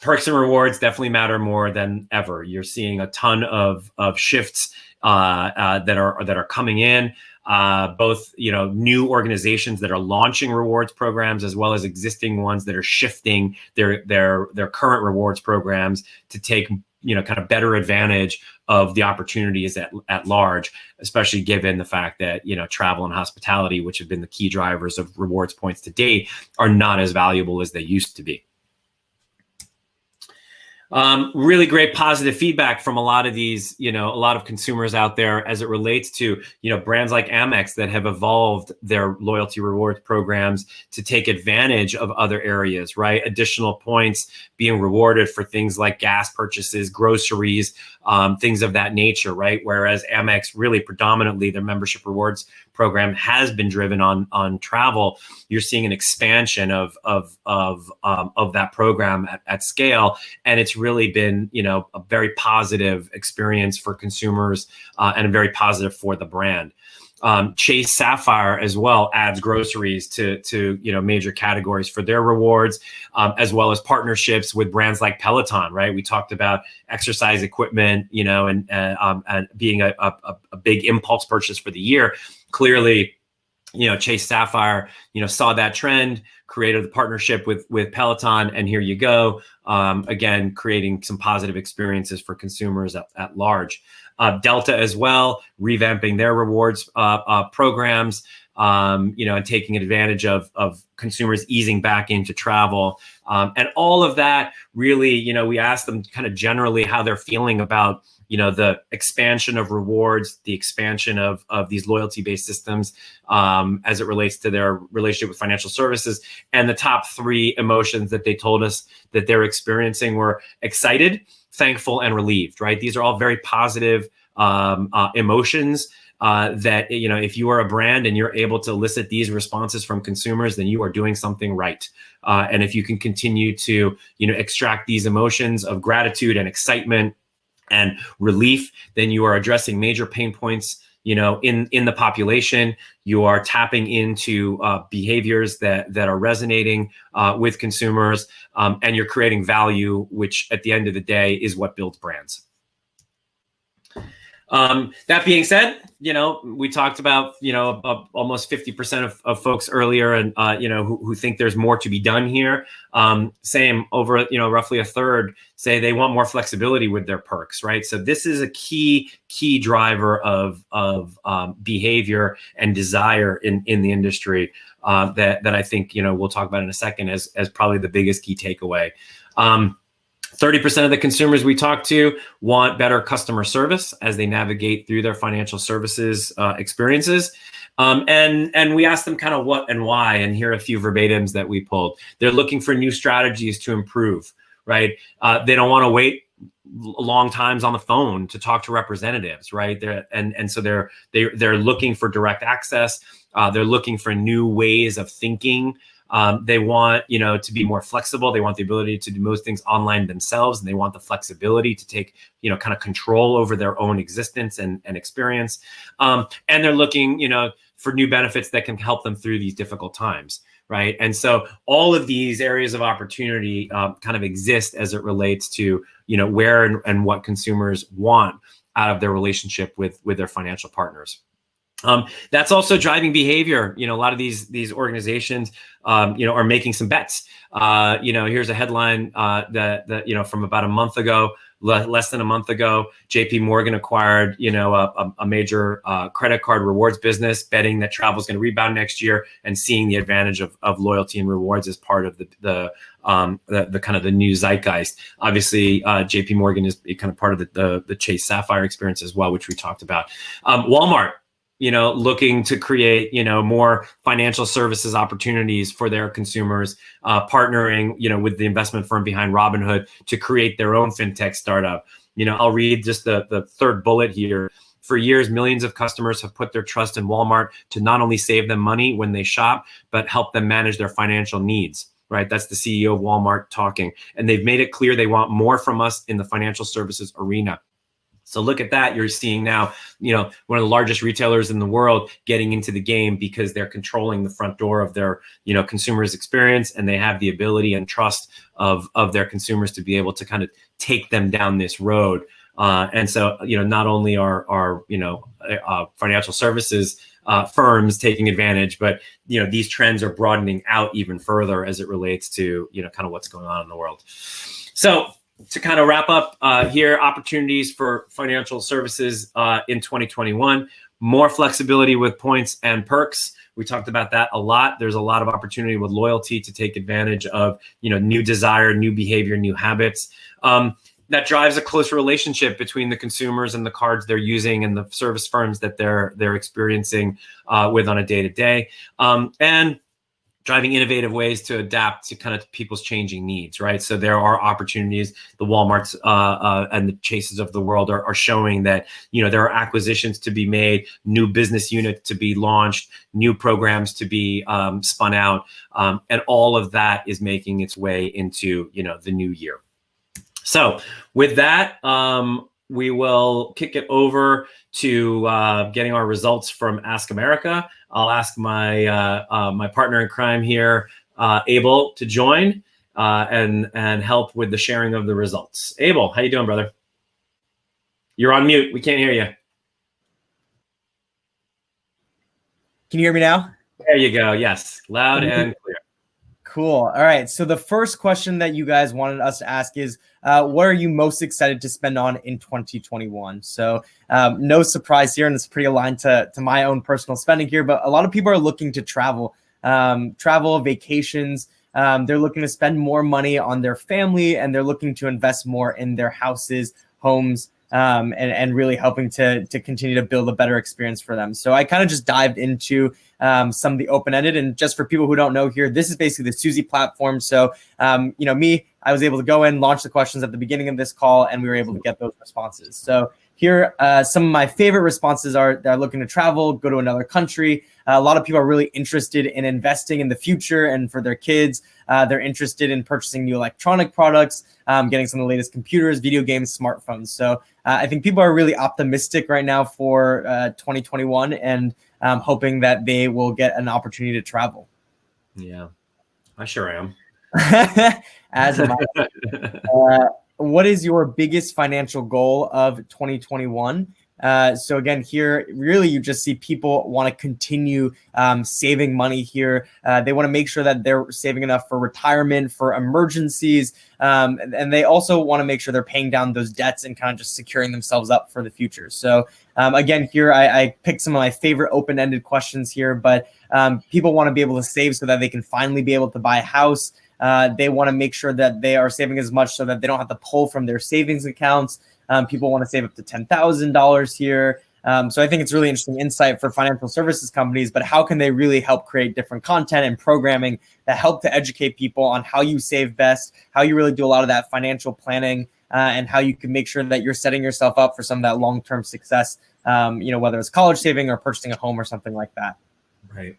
perks and rewards definitely matter more than ever. You're seeing a ton of of shifts uh, uh that are that are coming in uh, both you know new organizations that are launching rewards programs as well as existing ones that are shifting their their their current rewards programs to take you know kind of better advantage of the opportunities at, at large especially given the fact that you know travel and hospitality which have been the key drivers of rewards points to date are not as valuable as they used to be um, really great positive feedback from a lot of these, you know, a lot of consumers out there as it relates to, you know, brands like Amex that have evolved their loyalty rewards programs to take advantage of other areas, right? Additional points being rewarded for things like gas purchases, groceries, um, things of that nature, right? Whereas Amex really predominantly their membership rewards program has been driven on on travel. You're seeing an expansion of of of um, of that program at, at scale, and it's really been you know a very positive experience for consumers uh, and very positive for the brand. Um, Chase Sapphire as well adds groceries to to you know major categories for their rewards, um, as well as partnerships with brands like Peloton. Right, we talked about exercise equipment, you know, and uh, um, and being a, a, a big impulse purchase for the year. Clearly, you know chase sapphire you know saw that trend created the partnership with with peloton and here you go um, again creating some positive experiences for consumers at, at large delta as well revamping their rewards uh, uh, programs um, you know and taking advantage of of consumers easing back into travel. Um, and all of that really you know we asked them kind of generally how they're feeling about you know the expansion of rewards the expansion of of these loyalty based systems um, as it relates to their relationship with financial services. And the top three emotions that they told us that they're experiencing were excited thankful and relieved right? These are all very positive um, uh, emotions uh, that you know if you are a brand and you're able to elicit these responses from consumers then you are doing something right. Uh, and if you can continue to you know extract these emotions of gratitude and excitement and relief, then you are addressing major pain points you know in in the population. You are tapping into uh, behaviors that that are resonating uh, with consumers um, and you're creating value which at the end of the day is what builds brands um, that being said, you know, we talked about, you know, uh, almost 50% of, of folks earlier and, uh, you know, who, who think there's more to be done here. Um, same over, you know, roughly a third say they want more flexibility with their perks, right? So this is a key, key driver of, of um, behavior and desire in, in the industry uh, that, that I think, you know, we'll talk about in a second as, as probably the biggest key takeaway. Um, 30% of the consumers we talk to want better customer service as they navigate through their financial services uh, experiences. Um, and, and we ask them kind of what and why, and here are a few verbatims that we pulled. They're looking for new strategies to improve, right? Uh, they don't want to wait long times on the phone to talk to representatives, right? They're, and, and so they're, they, they're looking for direct access. Uh, they're looking for new ways of thinking um, they want, you know, to be more flexible. They want the ability to do most things online themselves, and they want the flexibility to take, you know, kind of control over their own existence and, and experience. Um, and they're looking, you know, for new benefits that can help them through these difficult times right and so all of these areas of opportunity um, kind of exist as it relates to you know where and, and what consumers want out of their relationship with with their financial partners um, that's also driving behavior. You know, a lot of these these organizations, um, you know, are making some bets. Uh, you know, here's a headline uh, that that you know from about a month ago, le less than a month ago, J.P. Morgan acquired you know a, a major uh, credit card rewards business, betting that travel is going to rebound next year, and seeing the advantage of, of loyalty and rewards as part of the the um, the, the, kind of the new zeitgeist. Obviously, uh, J.P. Morgan is kind of part of the, the, the Chase Sapphire experience as well, which we talked about. Um, Walmart you know, looking to create, you know, more financial services opportunities for their consumers, uh, partnering, you know, with the investment firm behind Robinhood to create their own fintech startup. You know, I'll read just the, the third bullet here. For years, millions of customers have put their trust in Walmart to not only save them money when they shop, but help them manage their financial needs right? That's the CEO of Walmart talking. And they've made it clear they want more from us in the financial services arena. So look at that. You're seeing now, you know, one of the largest retailers in the world getting into the game because they're controlling the front door of their, you know, consumers experience and they have the ability and trust of, of their consumers to be able to kind of take them down this road. Uh, and so, you know, not only are, are you know, uh, financial services uh, firms taking advantage, but, you know, these trends are broadening out even further as it relates to, you know, kind of what's going on in the world. So to kind of wrap up uh, here, opportunities for financial services uh, in 2021, more flexibility with points and perks. We talked about that a lot. There's a lot of opportunity with loyalty to take advantage of, you know, new desire, new behavior, new habits. Um, that drives a close relationship between the consumers and the cards they're using and the service firms that they're they're experiencing uh, with on a day to day. And driving innovative ways to adapt to kind of people's changing needs, right? So there are opportunities. The WalMarts uh, uh, and the Chases of the world are, are, showing that you know there are acquisitions to be made, new business units to be launched, new programs to be um, spun out, um, and all of that is making its way into you know the new year. So with that, um, we will kick it over to uh, getting our results from Ask America. I'll ask my uh, uh, my partner in crime here, uh, Abel, to join uh, and and help with the sharing of the results. Abel, how you doing, brother? You're on mute. We can't hear you. Can you hear me now? There you go. Yes, loud and clear. Cool. All right. So the first question that you guys wanted us to ask is, uh, what are you most excited to spend on in 2021? So um, no surprise here, and it's pretty aligned to, to my own personal spending here, but a lot of people are looking to travel, um, travel, vacations. Um, they're looking to spend more money on their family, and they're looking to invest more in their houses, homes, um, and, and really helping to, to continue to build a better experience for them. So I kind of just dived into um, some of the open-ended. And just for people who don't know here, this is basically the Suzy platform. So, um, you know, me, I was able to go in, launch the questions at the beginning of this call, and we were able to get those responses. So here, uh, some of my favorite responses are they're looking to travel, go to another country. Uh, a lot of people are really interested in investing in the future and for their kids. Uh, they're interested in purchasing new electronic products, um, getting some of the latest computers, video games, smartphones. So uh, I think people are really optimistic right now for uh, 2021 and um, hoping that they will get an opportunity to travel. Yeah, I sure am. As am I. Uh, what is your biggest financial goal of 2021? Uh, so again, here, really, you just see people want to continue um, saving money here. Uh, they want to make sure that they're saving enough for retirement, for emergencies, um, and, and, they also want to make sure they're paying down those debts and kind of just securing themselves up for the future. So um, again, here I, I, picked some of my favorite open-ended questions here, but um, people want to be able to save so that they can finally be able to buy a house. Uh, they want to make sure that they are saving as much so that they don't have to pull from their savings accounts. Um, people want to save up to $10,000 here. Um, so I think it's really interesting insight for financial services companies, but how can they really help create different content and programming that help to educate people on how you save best, how you really do a lot of that financial planning, uh, and how you can make sure that you're setting yourself up for some of that long-term success, um, you know, whether it's college saving or purchasing a home or something like that. Right.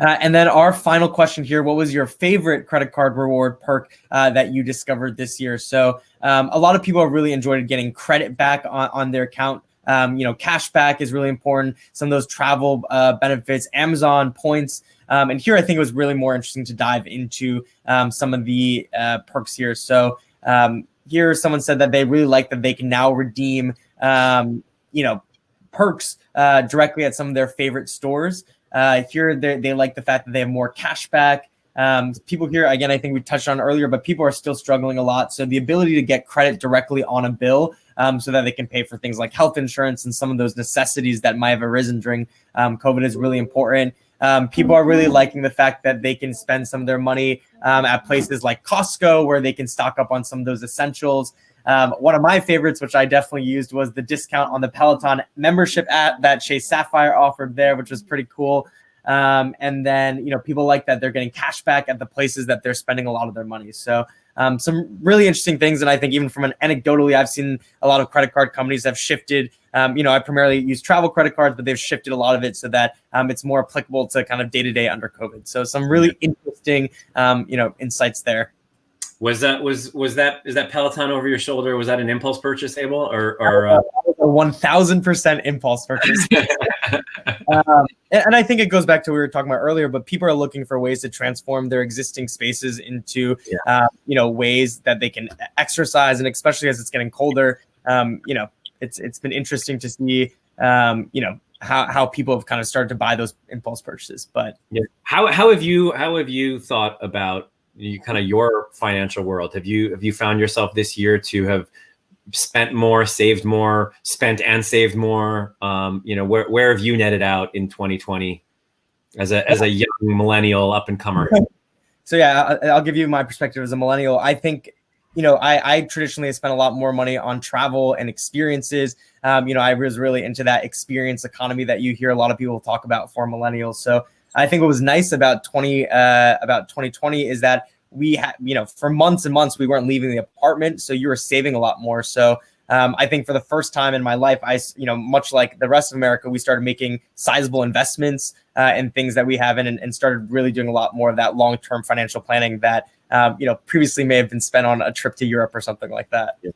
Uh, and then our final question here, what was your favorite credit card reward perk uh, that you discovered this year? So um, a lot of people have really enjoyed getting credit back on, on their account. Um, you know, cash back is really important. Some of those travel uh, benefits, Amazon points. Um, and here I think it was really more interesting to dive into um, some of the uh, perks here. So um, here someone said that they really like that they can now redeem, um, you know, perks uh, directly at some of their favorite stores. Uh, here, they like the fact that they have more cash back. Um, people here, again, I think we touched on earlier, but people are still struggling a lot. So the ability to get credit directly on a bill um, so that they can pay for things like health insurance and some of those necessities that might have arisen during um, COVID is really important. Um, people are really liking the fact that they can spend some of their money um, at places like Costco, where they can stock up on some of those essentials. Um, one of my favorites, which I definitely used, was the discount on the Peloton membership app that Chase Sapphire offered there, which was pretty cool. Um, and then, you know, people like that they're getting cash back at the places that they're spending a lot of their money. So um, some really interesting things. And I think even from an anecdotally, I've seen a lot of credit card companies have shifted. Um, you know, I primarily use travel credit cards, but they've shifted a lot of it so that um, it's more applicable to kind of day to day under COVID. So some really interesting, um, you know, insights there. Was that was was that is that Peloton over your shoulder? Was that an impulse purchase, Abel, or or uh... one thousand percent impulse purchase? um, and I think it goes back to what we were talking about earlier. But people are looking for ways to transform their existing spaces into yeah. uh, you know ways that they can exercise, and especially as it's getting colder, um, you know, it's it's been interesting to see um, you know how how people have kind of started to buy those impulse purchases. But yeah. how how have you how have you thought about you kind of your financial world. Have you have you found yourself this year to have spent more, saved more, spent and saved more? Um, you know, where where have you netted out in 2020 as a as a young millennial up and comer? So yeah, I'll give you my perspective as a millennial. I think you know, I, I traditionally spent a lot more money on travel and experiences. Um, you know, I was really into that experience economy that you hear a lot of people talk about for millennials. So I think what was nice about 20 uh, about 2020 is that we had, you know, for months and months we weren't leaving the apartment, so you were saving a lot more. So um, I think for the first time in my life, I, you know, much like the rest of America, we started making sizable investments uh, in things that we haven't, and, and started really doing a lot more of that long-term financial planning that um, you know, previously may have been spent on a trip to Europe or something like that. Yeah.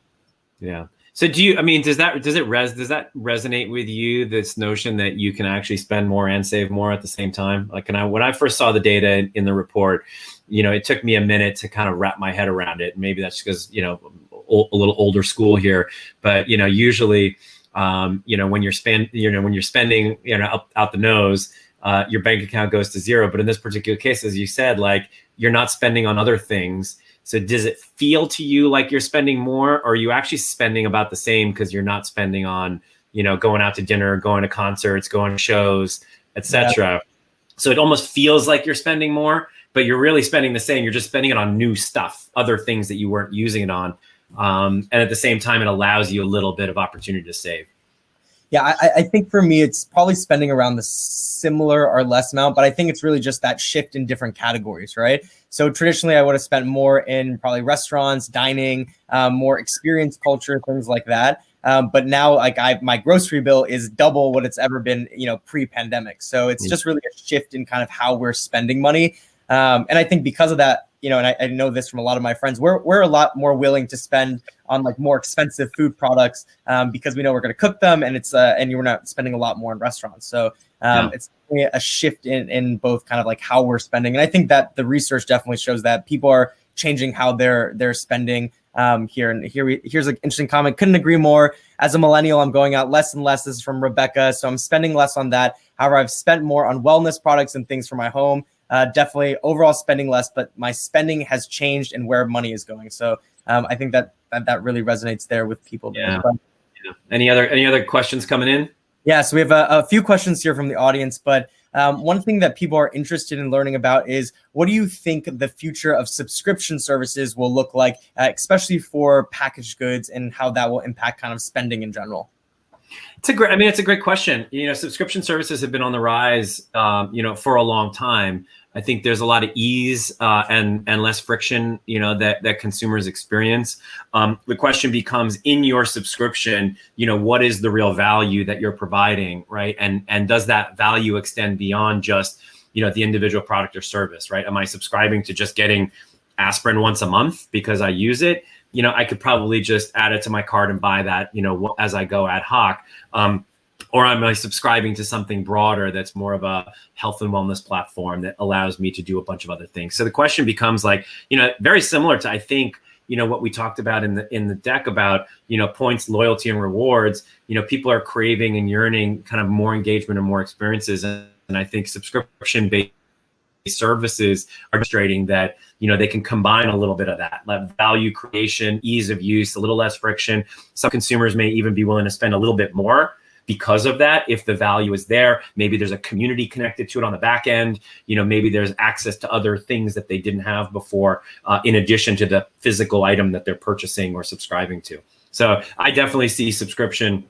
yeah. So do you? I mean, does that does it res does that resonate with you? This notion that you can actually spend more and save more at the same time. Like, when I when I first saw the data in, in the report, you know, it took me a minute to kind of wrap my head around it. Maybe that's because you know a little older school here, but you know, usually, um, you know, when you're spend, you know, when you're spending, you know, up, out the nose, uh, your bank account goes to zero. But in this particular case, as you said, like you're not spending on other things. So does it feel to you like you're spending more or are you actually spending about the same because you're not spending on, you know, going out to dinner, going to concerts, going to shows, etc. Yeah. So it almost feels like you're spending more, but you're really spending the same. You're just spending it on new stuff, other things that you weren't using it on. Um, and at the same time, it allows you a little bit of opportunity to save. Yeah, I, I, think for me, it's probably spending around the similar or less amount, but I think it's really just that shift in different categories, right? So traditionally, I would have spent more in probably restaurants, dining, um, more experience culture, things like that. Um, but now, like I, my grocery bill is double what it's ever been, you know, pre-pandemic. So it's mm. just really a shift in kind of how we're spending money. Um, and I think because of that, you know, and I, I, know this from a lot of my friends, we're, we're a lot more willing to spend on like more expensive food products um, because we know we're going to cook them and it's, uh, and you're not spending a lot more in restaurants. So um, yeah. it's a shift in, in both kind of like how we're spending. And I think that the research definitely shows that people are changing how they're, they're spending um, here. And here we, here's an interesting comment. Couldn't agree more. As a millennial, I'm going out less and less. This is from Rebecca. So I'm spending less on that. However, I've spent more on wellness products and things for my home uh, definitely overall spending less, but my spending has changed and where money is going. So um, I think that, that that really resonates there with people. Yeah. yeah. Any other any other questions coming in? Yeah, so we have a, a few questions here from the audience, but um, one thing that people are interested in learning about is what do you think the future of subscription services will look like, uh, especially for packaged goods and how that will impact kind of spending in general? It's a great. I mean, it's a great question. You know, subscription services have been on the rise. Um, you know, for a long time. I think there's a lot of ease uh, and and less friction, you know, that that consumers experience. Um, the question becomes, in your subscription, you know, what is the real value that you're providing, right? And and does that value extend beyond just, you know, the individual product or service, right? Am I subscribing to just getting aspirin once a month because I use it? You know, I could probably just add it to my card and buy that, you know, as I go ad hoc. Um, or am subscribing to something broader that's more of a health and wellness platform that allows me to do a bunch of other things? So the question becomes like, you know, very similar to I think you know what we talked about in the in the deck about you know points loyalty and rewards you know people are craving and yearning kind of more engagement and more experiences and, and i think subscription based services are demonstrating that you know they can combine a little bit of that like value creation ease of use a little less friction. Some consumers may even be willing to spend a little bit more because of that if the value is there. Maybe there's a community connected to it on the back end. You know maybe there's access to other things that they didn't have before uh, in addition to the physical item that they're purchasing or subscribing to. So i definitely see subscription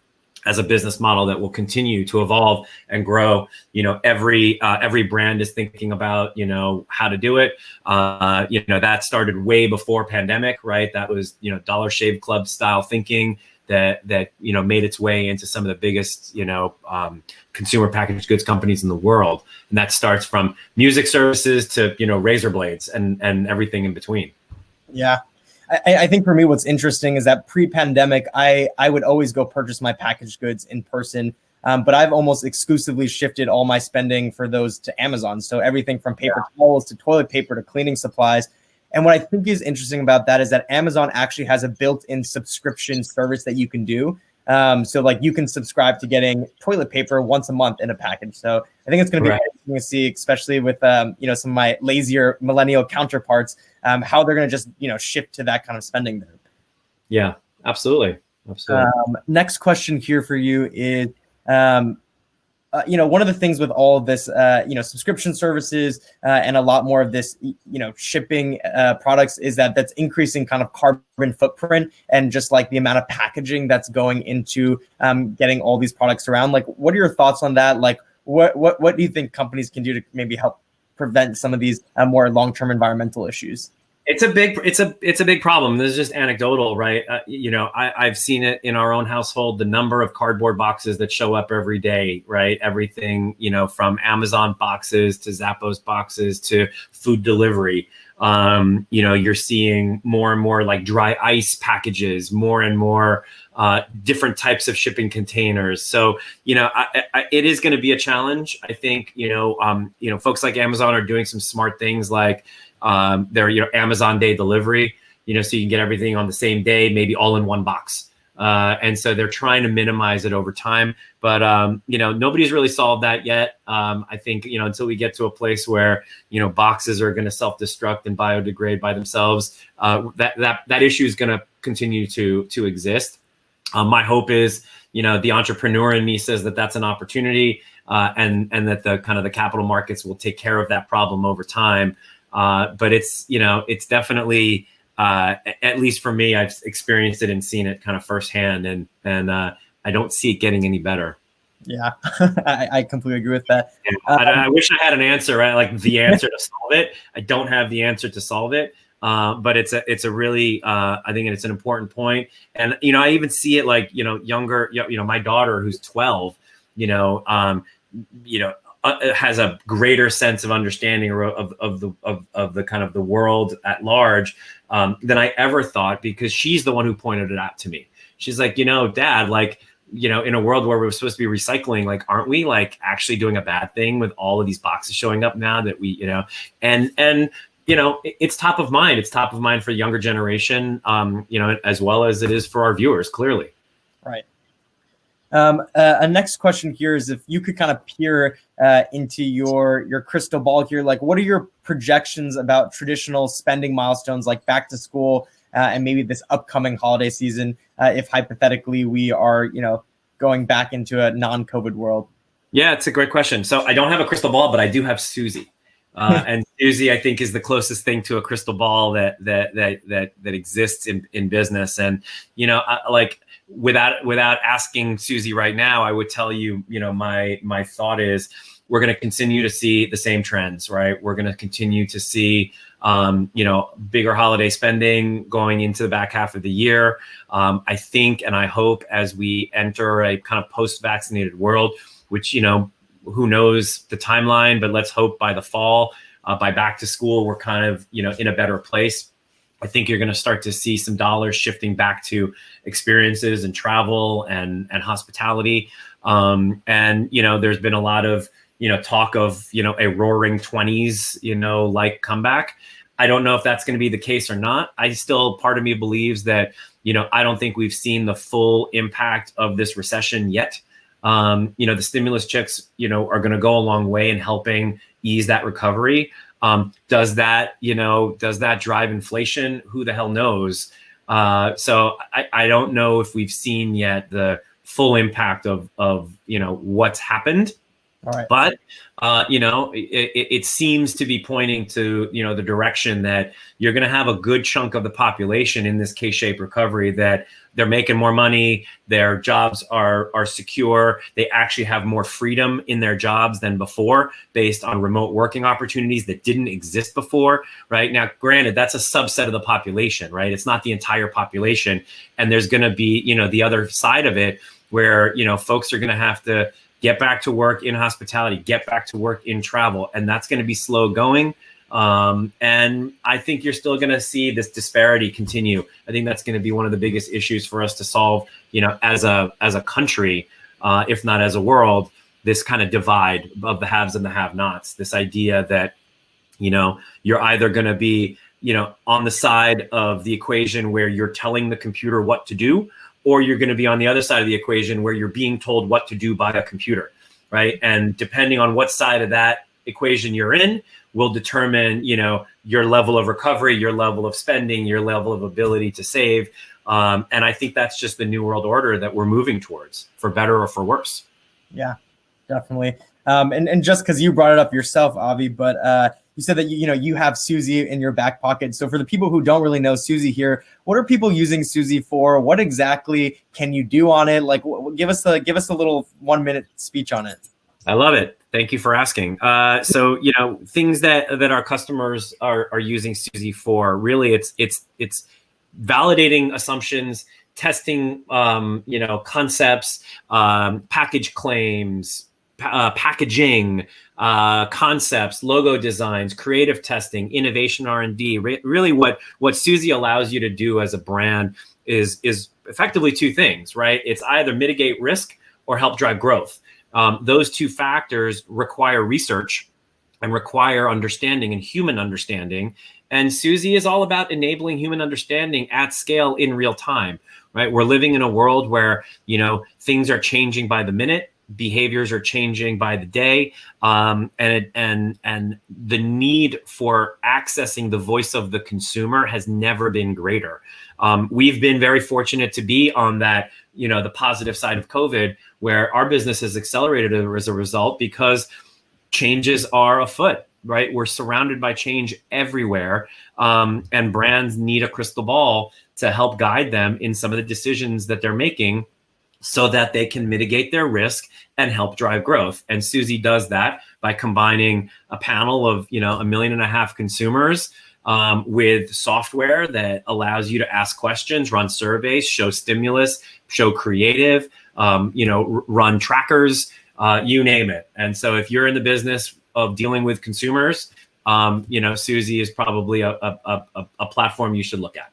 as a business model that will continue to evolve and grow. You know, every uh, every brand is thinking about you know how to do it. Uh, you know, that started way before pandemic, right? That was you know Dollar Shave Club style thinking that that you know made its way into some of the biggest you know um, consumer packaged goods companies in the world, and that starts from music services to you know razor blades and and everything in between. Yeah, I, I think for me, what's interesting is that pre-pandemic, I I would always go purchase my packaged goods in person. Um, but I've almost exclusively shifted all my spending for those to Amazon. So everything from paper yeah. towels to toilet paper to cleaning supplies. And what I think is interesting about that is that Amazon actually has a built-in subscription service that you can do. Um, so like you can subscribe to getting toilet paper once a month in a package. So I think it's going to be right. Interesting to see, especially with um, you know some of my lazier millennial counterparts, um, how they're going to just you know shift to that kind of spending there. Yeah, absolutely, absolutely. Um, next question here for you is. Um, uh, you know, one of the things with all of this, uh, you know, subscription services uh, and a lot more of this, you know, shipping uh, products is that that's increasing kind of carbon footprint and just like the amount of packaging that's going into um, getting all these products around. Like, what are your thoughts on that? Like, what what what do you think companies can do to maybe help prevent some of these uh, more long term environmental issues? It's a big, it's a, it's a big problem. This is just anecdotal, right? Uh, you know, I, I've seen it in our own household. The number of cardboard boxes that show up every day, right? Everything, you know, from Amazon boxes to Zappos boxes to food delivery. Um, you know, you're seeing more and more like dry ice packages, more and more uh, different types of shipping containers. So, you know, I, I, it is going to be a challenge. I think, you know, um, you know, folks like Amazon are doing some smart things like um, they're you know Amazon Day delivery, you know, so you can get everything on the same day, maybe all in one box. Uh, and so they're trying to minimize it over time. But um, you know, nobody's really solved that yet. Um, I think you know until we get to a place where you know boxes are going to self-destruct and biodegrade by themselves, uh, that that that issue is going to continue to to exist. Um, my hope is, you know, the entrepreneur in me says that that's an opportunity, uh, and and that the kind of the capital markets will take care of that problem over time. Uh, but it's you know it's definitely uh, at least for me, I've experienced it and seen it kind of firsthand, and and uh, I don't see it getting any better. Yeah, I, I, completely agree with that. Um, I, I, wish I had an answer, right? Like the answer to solve it. I don't have the answer to solve it. Uh, but it's a it's a really uh, I think it's an important point. point, and you know I even see it like you know younger you know my daughter who's twelve, you know um, you know uh, has a greater sense of understanding of, of the of, of the kind of the world at large um, than I ever thought because she's the one who pointed it out to me. She's like, you know, Dad, like you know, in a world where we're supposed to be recycling, like, aren't we like actually doing a bad thing with all of these boxes showing up now that we, you know, and and you know, it's top of mind. It's top of mind for the younger generation, um, you know, as well as it is for our viewers. Clearly. Um, uh, a next question here is if you could kind of peer uh, into your your crystal ball here, like what are your projections about traditional spending milestones like back to school uh, and maybe this upcoming holiday season, uh, if hypothetically we are, you know, going back into a non-COVID world? Yeah, it's a great question. So I don't have a crystal ball, but I do have Suzy. Uh, and Suzy, I think, is the closest thing to a crystal ball that that that that that exists in in business. And you know, I, like without without asking Suzy right now, I would tell you, you know, my my thought is we're going to continue to see the same trends, right? We're going to continue to see, um, you know, bigger holiday spending going into the back half of the year. Um, I think and I hope as we enter a kind of post-vaccinated world, which you know, who knows the timeline, but let's hope by the fall, uh, by back to school, we're kind of you know in a better place I think you're going to start to see some dollars shifting back to experiences and travel and and hospitality. Um, and you know, there's been a lot of you know talk of you know a roaring 20s you know like comeback. I don't know if that's going to be the case or not. I still part of me believes that you know I don't think we've seen the full impact of this recession yet. Um, you know, the stimulus checks you know are going to go a long way in helping ease that recovery. Um, does that, you know, does that drive inflation? Who the hell knows? Uh, so I, I don't know if we've seen yet the full impact of of you know what's happened. All right. But uh, you know, it, it, seems to be pointing to you know the direction that you're going to have a good chunk of the population in this K-shaped recovery that they're making more money, their jobs are are secure, they actually have more freedom in their jobs than before, based on remote working opportunities that didn't exist before. Right now, granted, that's a subset of the population, right? It's not the entire population, and there's going to be you know the other side of it where you know folks are going to have to get back to work in hospitality, get back to work in travel, and that's going to be slow going. Um, and I think you're still going to see this disparity continue. I think that's going to be one of the biggest issues for us to solve, you know, as a as a country, uh, if not as a world. This kind of divide of the haves and the have-nots. This idea that, you know, you're either going to be, you know, on the side of the equation where you're telling the computer what to do, or you're going to be on the other side of the equation where you're being told what to do by a computer, right? And depending on what side of that equation you're in will determine, you know, your level of recovery, your level of spending, your level of ability to save. Um, and I think that's just the new world order that we're moving towards, for better or for worse. Yeah, definitely. Um, and, and just because you brought it up yourself, Avi, but uh, you said that you, know you have Suzy in your back pocket. So for the people who don't really know Suzy here, what are people using Suzy for? What exactly can you do on it? Like, give us a give us a little one minute speech on it. I love it. Thank you for asking. Uh, so you know things that that our customers are are using Suzy for. Really, it's it's it's validating assumptions, testing um, you know concepts, um, package claims, uh, packaging uh, concepts, logo designs, creative testing, innovation R and D. Re- really, what what Suzy allows you to do as a brand is is effectively two things, right? It's either mitigate risk or help drive growth. Um, those two factors require research and require understanding and human understanding. And Suzy is all about enabling human understanding at scale in real time, right? We're living in a world where, you know, things are changing by the minute behaviors are changing by the day um, and and and the need for accessing the voice of the consumer has never been greater. Um, we've been very fortunate to be on that you know the positive side of covid where our business has accelerated as a result because changes are afoot right? We're surrounded by change everywhere um, and brands need a crystal ball to help guide them in some of the decisions that they're making so that they can mitigate their risk and help drive growth. And Suzy does that by combining a panel of, you know, a million and a half consumers um, with software that allows you to ask questions, run surveys, show stimulus, show creative, um, you know, run trackers, uh, you name it. And so if you're in the business of dealing with consumers, um, you know, Suzy is probably a, a, a, a platform you should look at.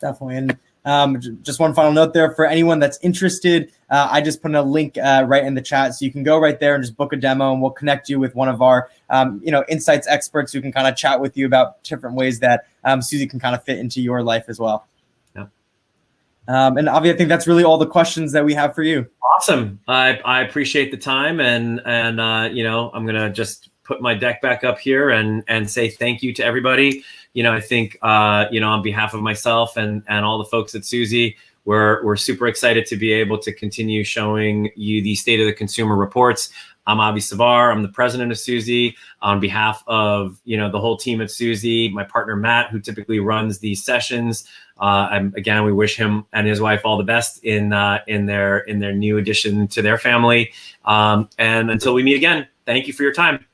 Definitely. And um, just one final note there for anyone that's interested. Uh, I just put in a link uh, right in the chat, so you can go right there and just book a demo, and we'll connect you with one of our, um, you know, insights experts who can kind of chat with you about different ways that um, Suzy can kind of fit into your life as well. Yeah. Um, and Avi, I think that's really all the questions that we have for you. Awesome. I, I appreciate the time, and and uh, you know, I'm gonna just put my deck back up here and and say thank you to everybody. You know, I think uh, you know on behalf of myself and and all the folks at Suzy, we're we're super excited to be able to continue showing you the state of the consumer reports. I'm Avi Savar. I'm the president of Suzy. On behalf of you know the whole team at Suzy, my partner Matt, who typically runs these sessions. Uh, and again, we wish him and his wife all the best in uh, in their in their new addition to their family. Um, and until we meet again, thank you for your time.